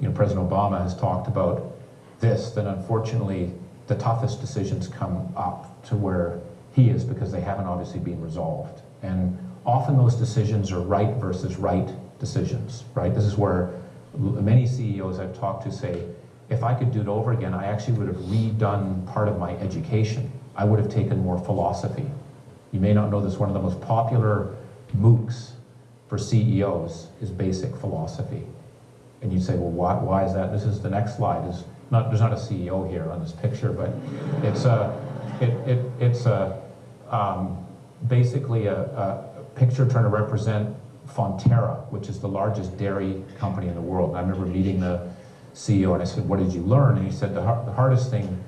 you know, President Obama has talked about this, that unfortunately the toughest decisions come up to where he is because they haven't obviously been resolved. And often those decisions are right versus right decisions, right? This is where many CEOs I've talked to say, if I could do it over again, I actually would have redone part of my education. I would have taken more philosophy. You may not know this, one of the most popular MOOCs for CEOs is basic philosophy. And you'd say, well, why, why is that? This is the next slide. Is not, there's not a CEO here on this picture, but it's a, it, it, it's a, um, basically a, a picture trying to represent Fonterra, which is the largest dairy company in the world. And I remember meeting the CEO and I said, what did you learn? And he said, the, the hardest thing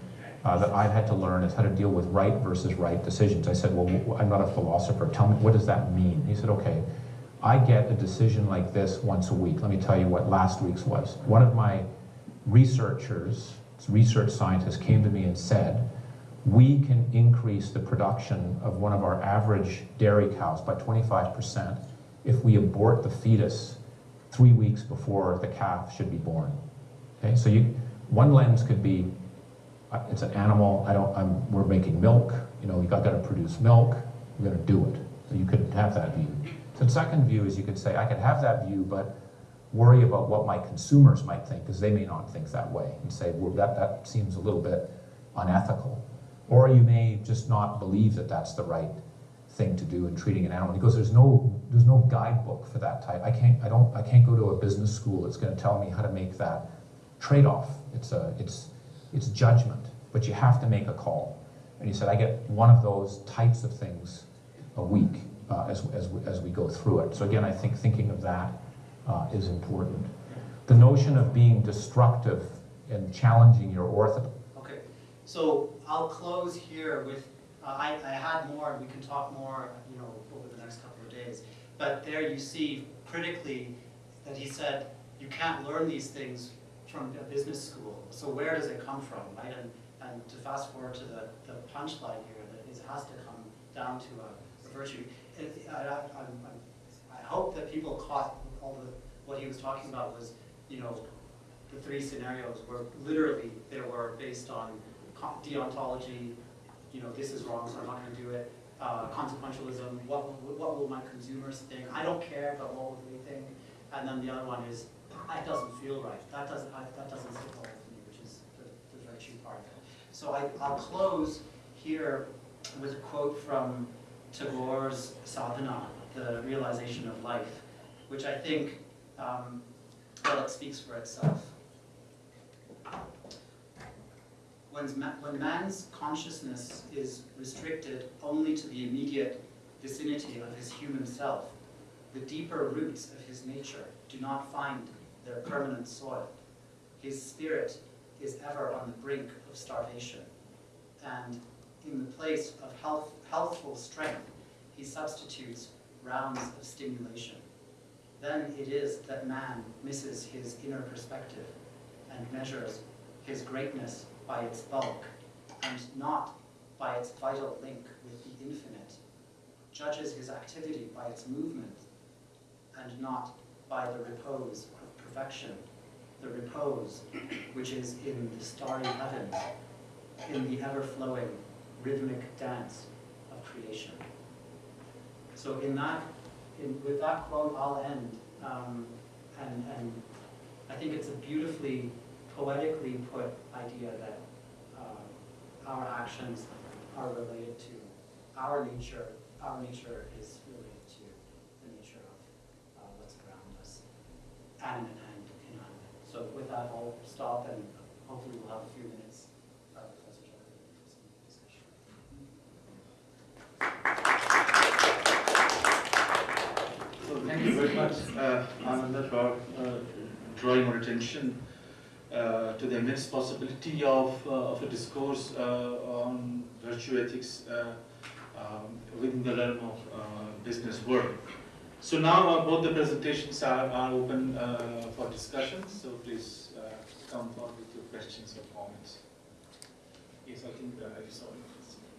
uh, that I've had to learn is how to deal with right versus right decisions. I said, well, I'm not a philosopher. Tell me, what does that mean? He said, okay, I get a decision like this once a week. Let me tell you what last week's was. One of my researchers, research scientists came to me and said, we can increase the production of one of our average dairy cows by 25% if we abort the fetus three weeks before the calf should be born. Okay, so you, one lens could be, uh, it's an animal, I don't, I'm, we're making milk, you know, you got to produce milk, we're gonna do it. So you could have that view. The second view is you could say, I could have that view, but worry about what my consumers might think, because they may not think that way, and say, well, that, that seems a little bit unethical. Or you may just not believe that that's the right thing to do in treating an animal. Because there's no, there's no guidebook for that type. I can't, I don't, I can't go to a business school that's gonna tell me how to make that trade-off. It's a, it's, it's judgment, but you have to make a call. And he said, I get one of those types of things a week uh, as, as, as we go through it. So again, I think thinking of that uh, is important. The notion of being destructive and challenging your ortho, Okay, so I'll close here with, uh, I, I had more, and we can talk more, you know, over the next couple of days. But there you see critically that he said, you can't learn these things from a business school. So where does it come from, right? And, and to fast forward to the, the punchline here, that it has to come down to a, a virtue. It, I, I, I hope that people caught all the, what he was talking about was, you know, the three scenarios were literally, they were based on deontology, you know, this is wrong, so I'm not gonna do it. Uh, consequentialism, what, what will my consumers think? I don't care, but what will they think? And then the other one is, it doesn't feel right, that doesn't, I- that doesn't sit well with me, which is the, the virtue part of it. So I, I'll close here with a quote from Tagore's Sadhana, the realization of life, which I think, um, well, it speaks for itself. When man's consciousness is restricted only to the immediate vicinity of his human self, the deeper roots of his nature do not find their permanent soil. His spirit is ever on the brink of starvation, and in the place of health, healthful strength, he substitutes rounds of stimulation. Then it is that man misses his inner perspective and measures his greatness by its bulk and not by its vital link with the infinite, judges his activity by its movement and not by the repose of perfection, the repose which is in the starry heavens, in the ever-flowing rhythmic dance of creation. So in that, in, with that quote, I'll end. Um, and, and I think it's a beautifully, poetically put idea that uh, our actions are related to our nature. Our nature is related to the nature of uh, what's around us, animate and inanimate. So with that, I'll stop and hopefully we'll have a few minutes Professor Jeffrey, discussion. So thank you very much, uh, Ananda, for uh, drawing our attention uh, to the immense possibility of, uh, of a discourse uh, on virtue ethics uh, um, within the realm of business work. So now both the presentations are, are open for discussion, so please come forward with your questions or comments. Yes, I think I saw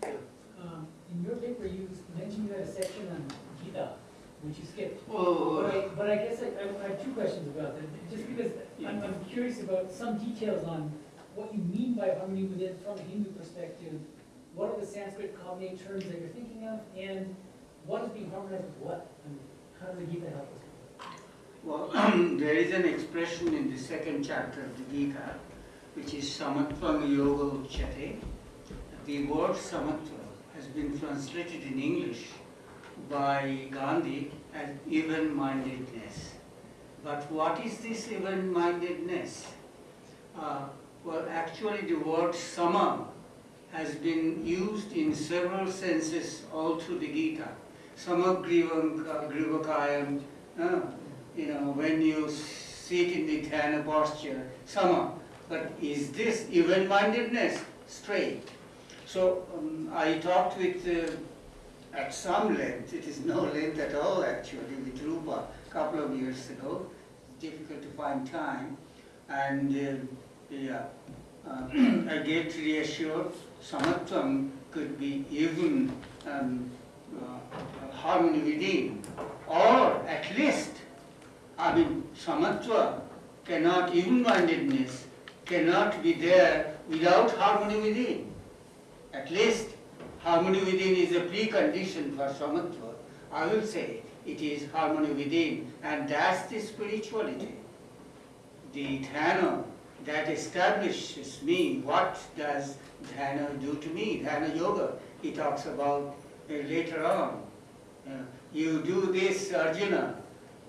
it. Um, In your paper, you mentioned you had a section on Gita, which you skipped. Oh, But I, but I guess I, I have two questions about that, just because I'm, I'm curious about some details on what you mean by harmony within, from a Hindu perspective. What are the Sanskrit cognate terms that you're thinking of, and what is being harmonized with what? And how does the Gita help us? Well, there is an expression in the second chapter of the Gita, which is samatvam yoga uchyate. The word samatva has been translated in English by Gandhi as even-mindedness. But what is this even-mindedness? Uh, well, actually, the word sama has been used in several senses all through the Gita. Samagrivam grivakayam, uh, you know, when you sit in the dhyana posture, sama. But is this even-mindedness? Straight. So um, I talked with, uh, at some length, it is no length at all actually, with Rupa a couple of years ago. Difficult to find time. And uh, yeah, uh, I get reassured samatvam could be even um, uh, harmony within, or at least I mean, samatva cannot, even-mindedness cannot be there without harmony within. At least harmony within is a precondition for samatva. I will say it is harmony within, and that's the spirituality. The dhyana that establishes me, what does dhyana do to me? Dhyana yoga, he talks about uh, later on. Uh, you do this, Arjuna,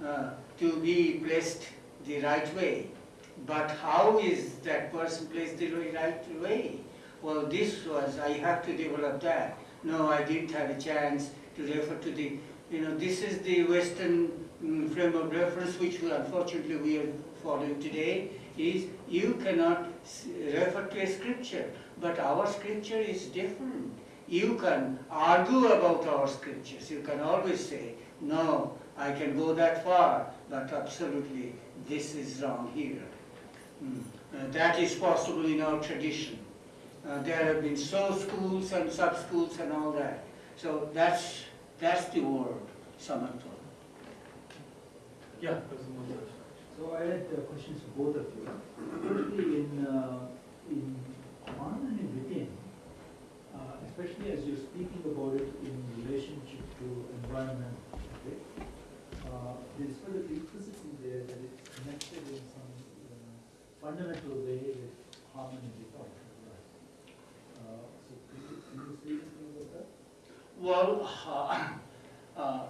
uh, to be placed the right way. But how is that person placed the right way? Well, this was, I have to develop that. No, I didn't have a chance to refer to the, you know, this is the Western mm, frame of reference which unfortunately we are following today, is you cannot refer to a scripture, but our scripture is different. You can argue about our scriptures, you can always say, no, I can go that far, but absolutely this is wrong here. Mm. Uh, That is possible in our tradition. Uh, There have been so schools and sub-schools and all that. So that's, that's the word, samatva. Yeah, there's one. So I had uh, questions for both of you. Firstly, in, uh, in harmony within, uh, especially as you're speaking about it in relationship to environment, okay? uh, There's sort of implicitly there that it's connected in some uh, fundamental way with harmony without. Uh, So can you, can you say anything about that? Well, uh, uh,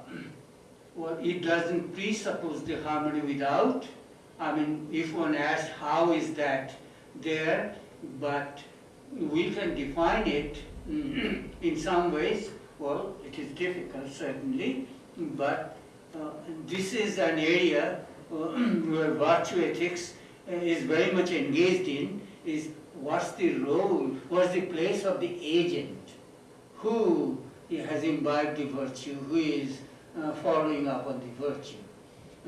well, it doesn't presuppose the harmony without. I mean, if one asks how is that there, but we can define it in some ways. Well, it is difficult certainly, but uh, this is an area uh, where virtue ethics is very much engaged in, is what's the role, what's the place of the agent? Who has imbibed the virtue, who is uh, following up on the virtue.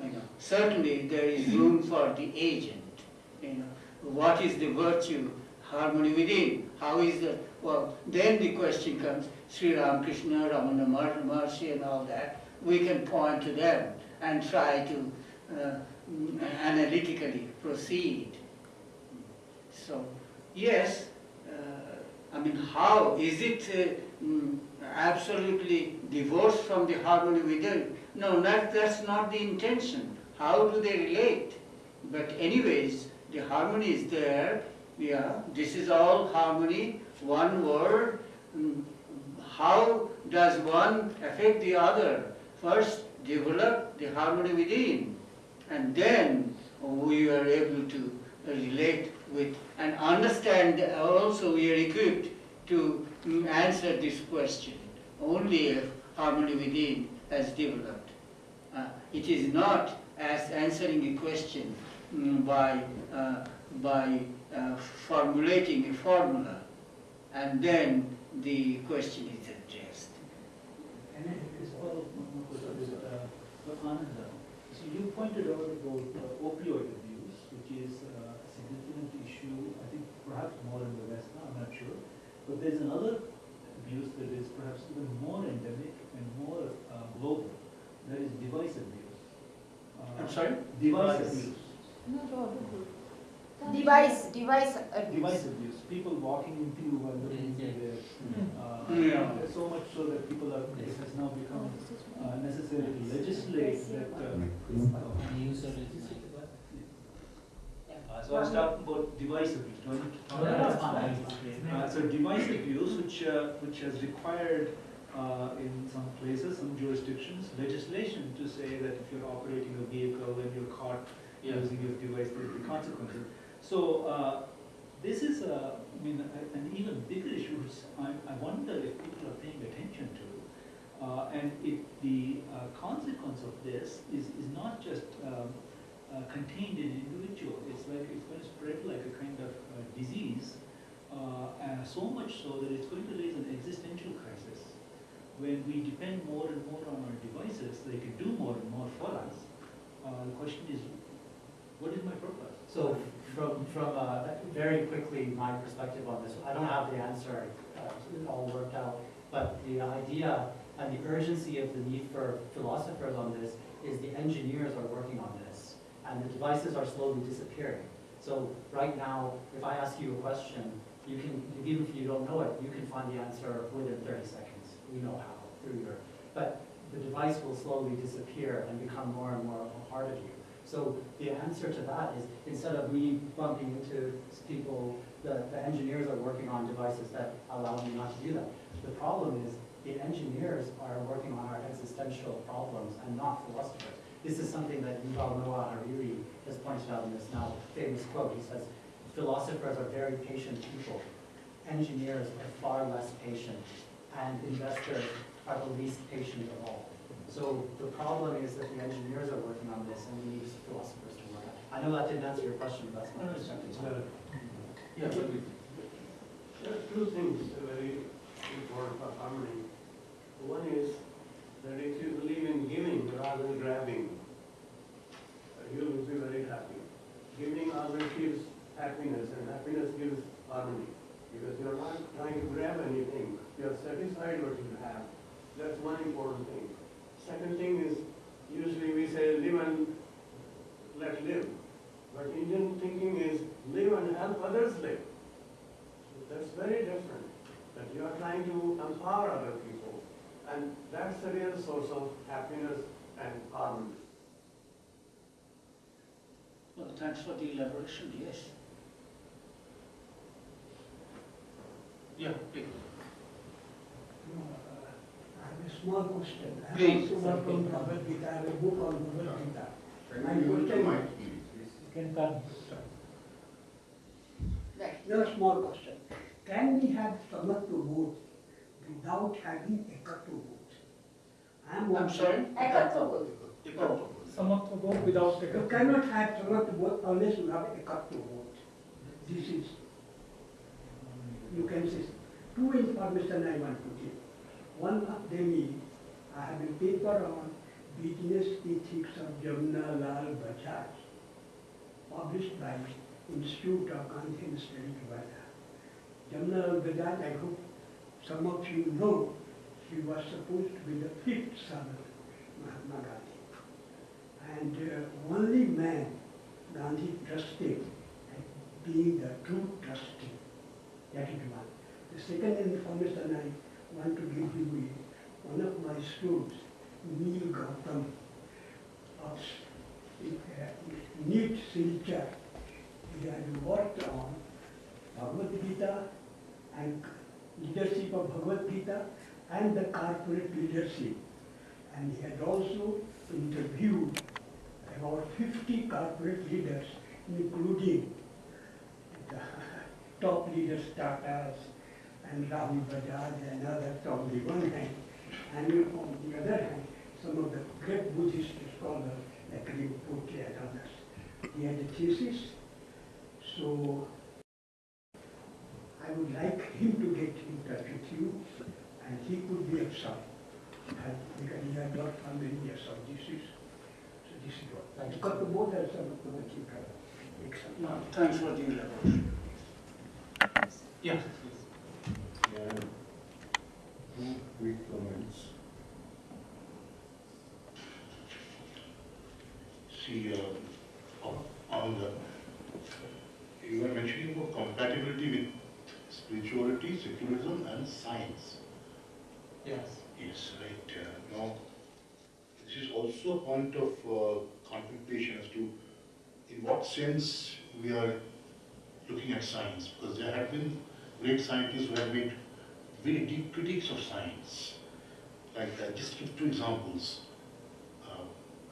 You know, certainly there is room for the agent. You know, what is the virtue? Harmony within. How is the well? Then the question comes: Sri Ramakrishna, Ramana Maharshi, and all that. We can point to them and try to uh, analytically proceed. So yes, uh, I mean, how is it? Uh, mm, absolutely divorced from the harmony within. No, that, that's not the intention. How do they relate? But anyways, the harmony is there. Yeah, this is all harmony, one word. Mm, How does one affect the other? First, develop the harmony within, and then we are able to relate with and understand. Also, we are equipped to answer this question only if harmony within has developed. Uh, it is not as answering a question mm, by, uh, by uh, formulating a formula and then the question is addressed. And question is, uh, Ananda. So you pointed out about uh, opioid abuse, which is uh, a significant issue, I think perhaps more in the West now, I'm not sure. But there's another abuse that is perhaps even more endemic and more uh, global, that is device abuse. Uh, I'm sorry? Device Device. abuse. Device, device abuse. Device abuse, people walking into you while looking into their, uh, Yeah. so much so that people are, it has now become uh, necessary to legislate that, uh, Uh, So I was talking about device abuse, do I need to talk No, no, about it's that? fine. Uh, So device abuse, which, uh, which has required uh, in some places, some jurisdictions, legislation to say that if you're operating a vehicle and you're caught Yeah. using your device, there'll be consequences. So uh, this is, a- I mean, a- an even bigger issue, which I, I wonder if people are paying attention to. Uh, And if the uh, consequence of this is, is not just um, uh, contained in an individual, it's like, it's going to spread like a kind of uh, disease, uh, so much so that it's going to raise an existential crisis. When we depend more and more on our devices, they can do more and more for us. Uh, The question is, what is my purpose? So from, from, uh, very quickly, my perspective on this, I don't have the answer uh, all worked out, but the idea, And the urgency of the need for philosophers on this is the engineers are working on this, and the devices are slowly disappearing. So right now, if I ask you a question, you can, even if you don't know it, you can find the answer within thirty seconds. We know how, through your, but the device will slowly disappear and become more and more a part of you. So the answer to that is, instead of me bumping into people, the, the engineers are working on devices that allow me not to do that. The problem is, the engineers are working on our existential problems and not philosophers. This is something that Yuval Noah Harari has pointed out in this now famous quote. He says, philosophers are very patient people. Engineers are far less patient, and investors are the least patient of all. So the problem is that the engineers are working on this, and we need philosophers to work on it. I know that didn't answer your question, but that's my perspective. Yeah, There are two things very important for harmony. One is that if you believe in giving rather than grabbing, you will be very happy. Giving always gives happiness, and happiness gives harmony. Because you're not trying to grab anything, you're satisfied with what you have. That's one important thing. Second thing is, usually we say live and let live. But Indian thinking is live and help others live. That's very different, that you are trying to empower other people, and that's the real source of happiness and harmony. Well, thanks for the elaboration, yes. yeah, please. Uh, I have a small question. I Please. also work on Bhagavad Gita, I have a book on Bhagavad Gita. My question Can come. Right. Just small question. Can we have Samatva without having Ekatva? I am I'm sorry? Ekatva. Ekatva. Someone to go without the. You cannot have Samatva unless you have Ekatva. This is, you can say, two information I want to give. One of them is, I have a paper on business ethics of Jamna Lal Bajaj, published by Institute of Gandhian Studies, Nevada. Jamna Lal Bajaj, I hope some of you know, he was supposed to be the fifth son of Mahatma Gandhi. And uh, only man Gandhi trusted as being the true trustee. That is one. The second information I want to give you is one of my students, Neil Gautam of uh, Silchar. He had worked on Bhagavad Gita and leadership of Bhagavad Gita and the corporate leadership. And he had also interviewed about 50 corporate leaders, including the top leaders, Tatas and Rahul Bajaj and others on the one hand, and on the other hand, some of the great Buddhist scholars like Rinpoche and others. He had a thesis, so I would like him to get in touch with you, and he could be of some help, because he had not found any years of this is, so this is what. Thank you. Because the board has some of the keep Excellent. Thanks for the elaboration. Yeah. Yeah, two quick comments. See, uh, on- on the, you were mentioning about compatibility with spirituality, secularism and science. Yes. Yes, right. Uh, Now, this is also a point of uh, contemplation as to in what sense we are looking at science, because there have been great scientists who have made very deep critiques of science. Like, uh, just give two examples. Uh,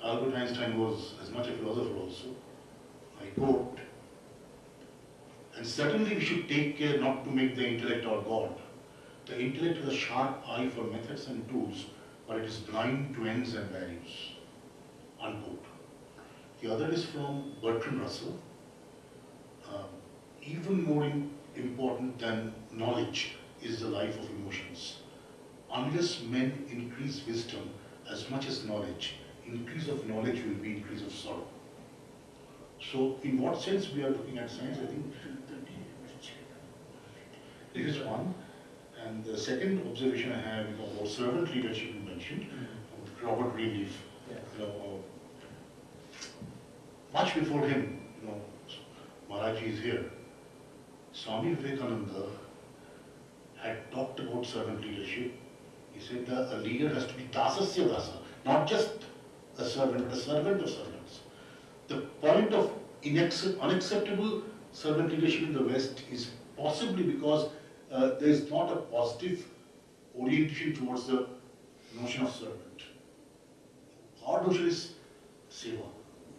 Albert Einstein was as much a philosopher also. I quote, and certainly we should take care not to make the intellect our God. The intellect has a sharp eye for methods and tools, but it is blind to ends and values. Unquote. The other is from Bertrand Russell. Um, even more im- important than knowledge is the life of emotions. Unless men increase wisdom as much as knowledge, increase of knowledge will be increase of sorrow. So, in what sense we are looking at science? I think this is one. And the second observation I have is about servant leadership in mentioned, mm-hmm. Robert Greenleaf, Yes. you know, much before him, you know, Maharaji is here. Swami Vivekananda had talked about servant leadership. He said that a leader has to be dasasya dasa, not just a servant, but a servant of servants. The point of unacceptable servant leadership in the West is possibly because uh, there is not a positive orientation towards the notion of servant. Our notion is seva.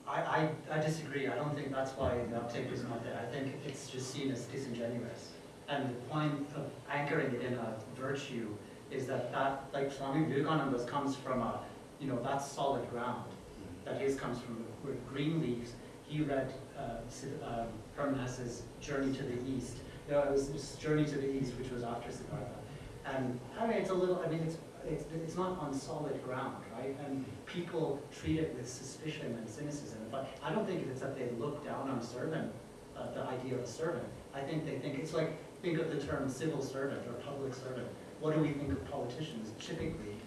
I, I, I disagree, I don't think that's why the uptake is not there, I think it's just seen as disingenuous. And the point of anchoring it in a virtue is that that, like Swami Vivekananda's comes from a, you know, that's solid ground. That his comes from with Greenleaf's, he read, uh, um, Journey to the East. You know, it was this Journey to the East, which was after Siddhartha. And, I mean, it's a little, I mean, it's, it's, it's not on solid ground, right? And people treat it with suspicion and cynicism, but I don't think it's that they look down on servant, uh, the idea of a servant. I think they think, it's like, think of the term civil servant or public servant. What do we think of politicians typically,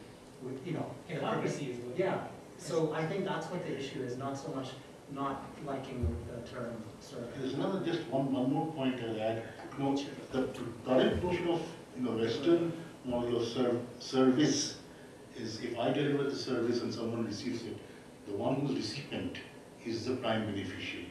with, you know? in Hypocrisy is what. Yeah, so I think that's what the issue is, not so much not liking the term servant. There's another, just one, one more point I'll add. Know, the current notion of, you know, Western model of serv- service is if I deliver the service and someone receives it, the one who's recipient is the prime beneficiary.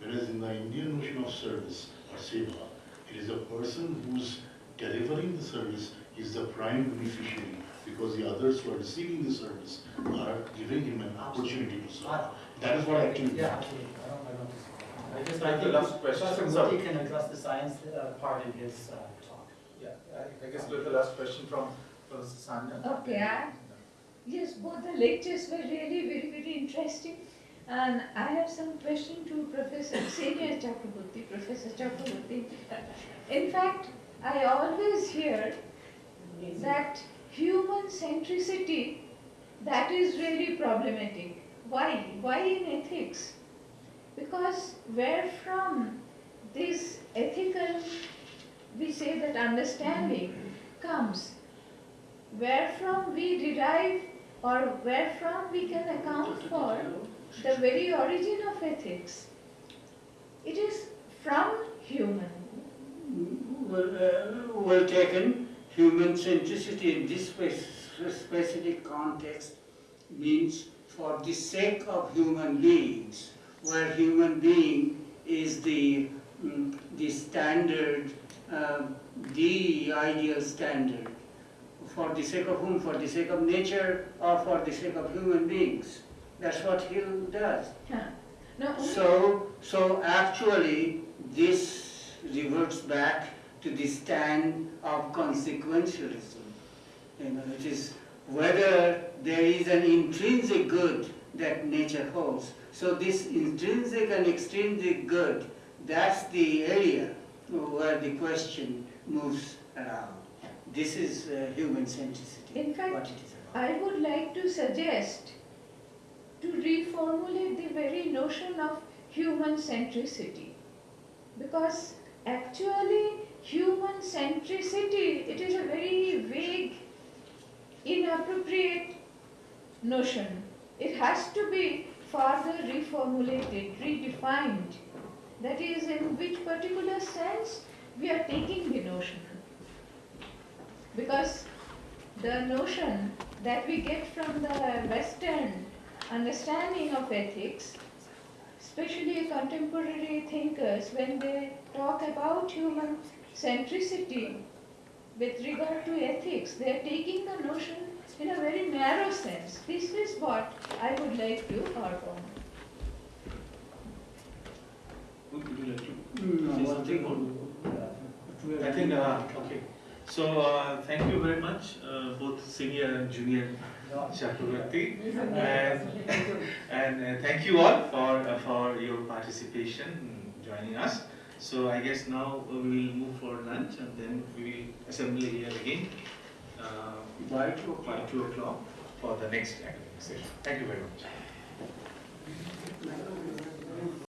Whereas in the Indian notion of service or seva, it is a person who's delivering the service is the prime beneficiary because the others who are receiving the service are giving him an opportunity to serve. That is what actually. Yeah, I don't, I don't disagree. I just I like the think last question. Professor Sorry. Murthy can address the science uh, part in his uh, talk. Yeah, I, I guess with the last question from Professor Sanya. Okay, I- Yes, both the lectures were really very, very interesting. And I have some question to Professor Senior Chakraborty, Professor Chakraborty. In fact, I always hear that human centricity, that is really problematic. Why? Why in ethics? Because where from this ethical, we say that understanding comes, where from we derive or where from we can account for the very origin of ethics. It is from human. Well, uh, well taken, human centricity in this specific context means for the sake of human beings, where human being is the, mm, the standard, uh, the ideal standard. For the sake of whom? For the sake of nature or for the sake of human beings? That's what Hill does. No, So, so actually, this reverts back to the stand of consequentialism. You know, it is whether there is an intrinsic good that nature holds. So this intrinsic and extrinsic good, that's the area where the question moves around. This is uh, human centricity. In fact, what it is about. I would like to suggest to reformulate the very notion of human centricity. Because actually, human centricity, it is a very vague, inappropriate notion. It has to be further reformulated, redefined. That is, in which particular sense we are taking the notion. Because the notion that we get from the Western understanding of ethics, especially contemporary thinkers, when they talk about human centricity with regard to ethics, they are taking the notion in a very narrow sense. This is what I would like to harp on. Would would you like to? No, Say something thing- I think, uh, okay. So, uh, thank you very much, uh, both senior and junior Chakraborty. And, and uh, thank you all for, uh, for your participation, in joining us. So I guess now we will move for lunch and then we will assemble here again uh, By two by o'clock. two o'clock for the next academic session. Thank you very much.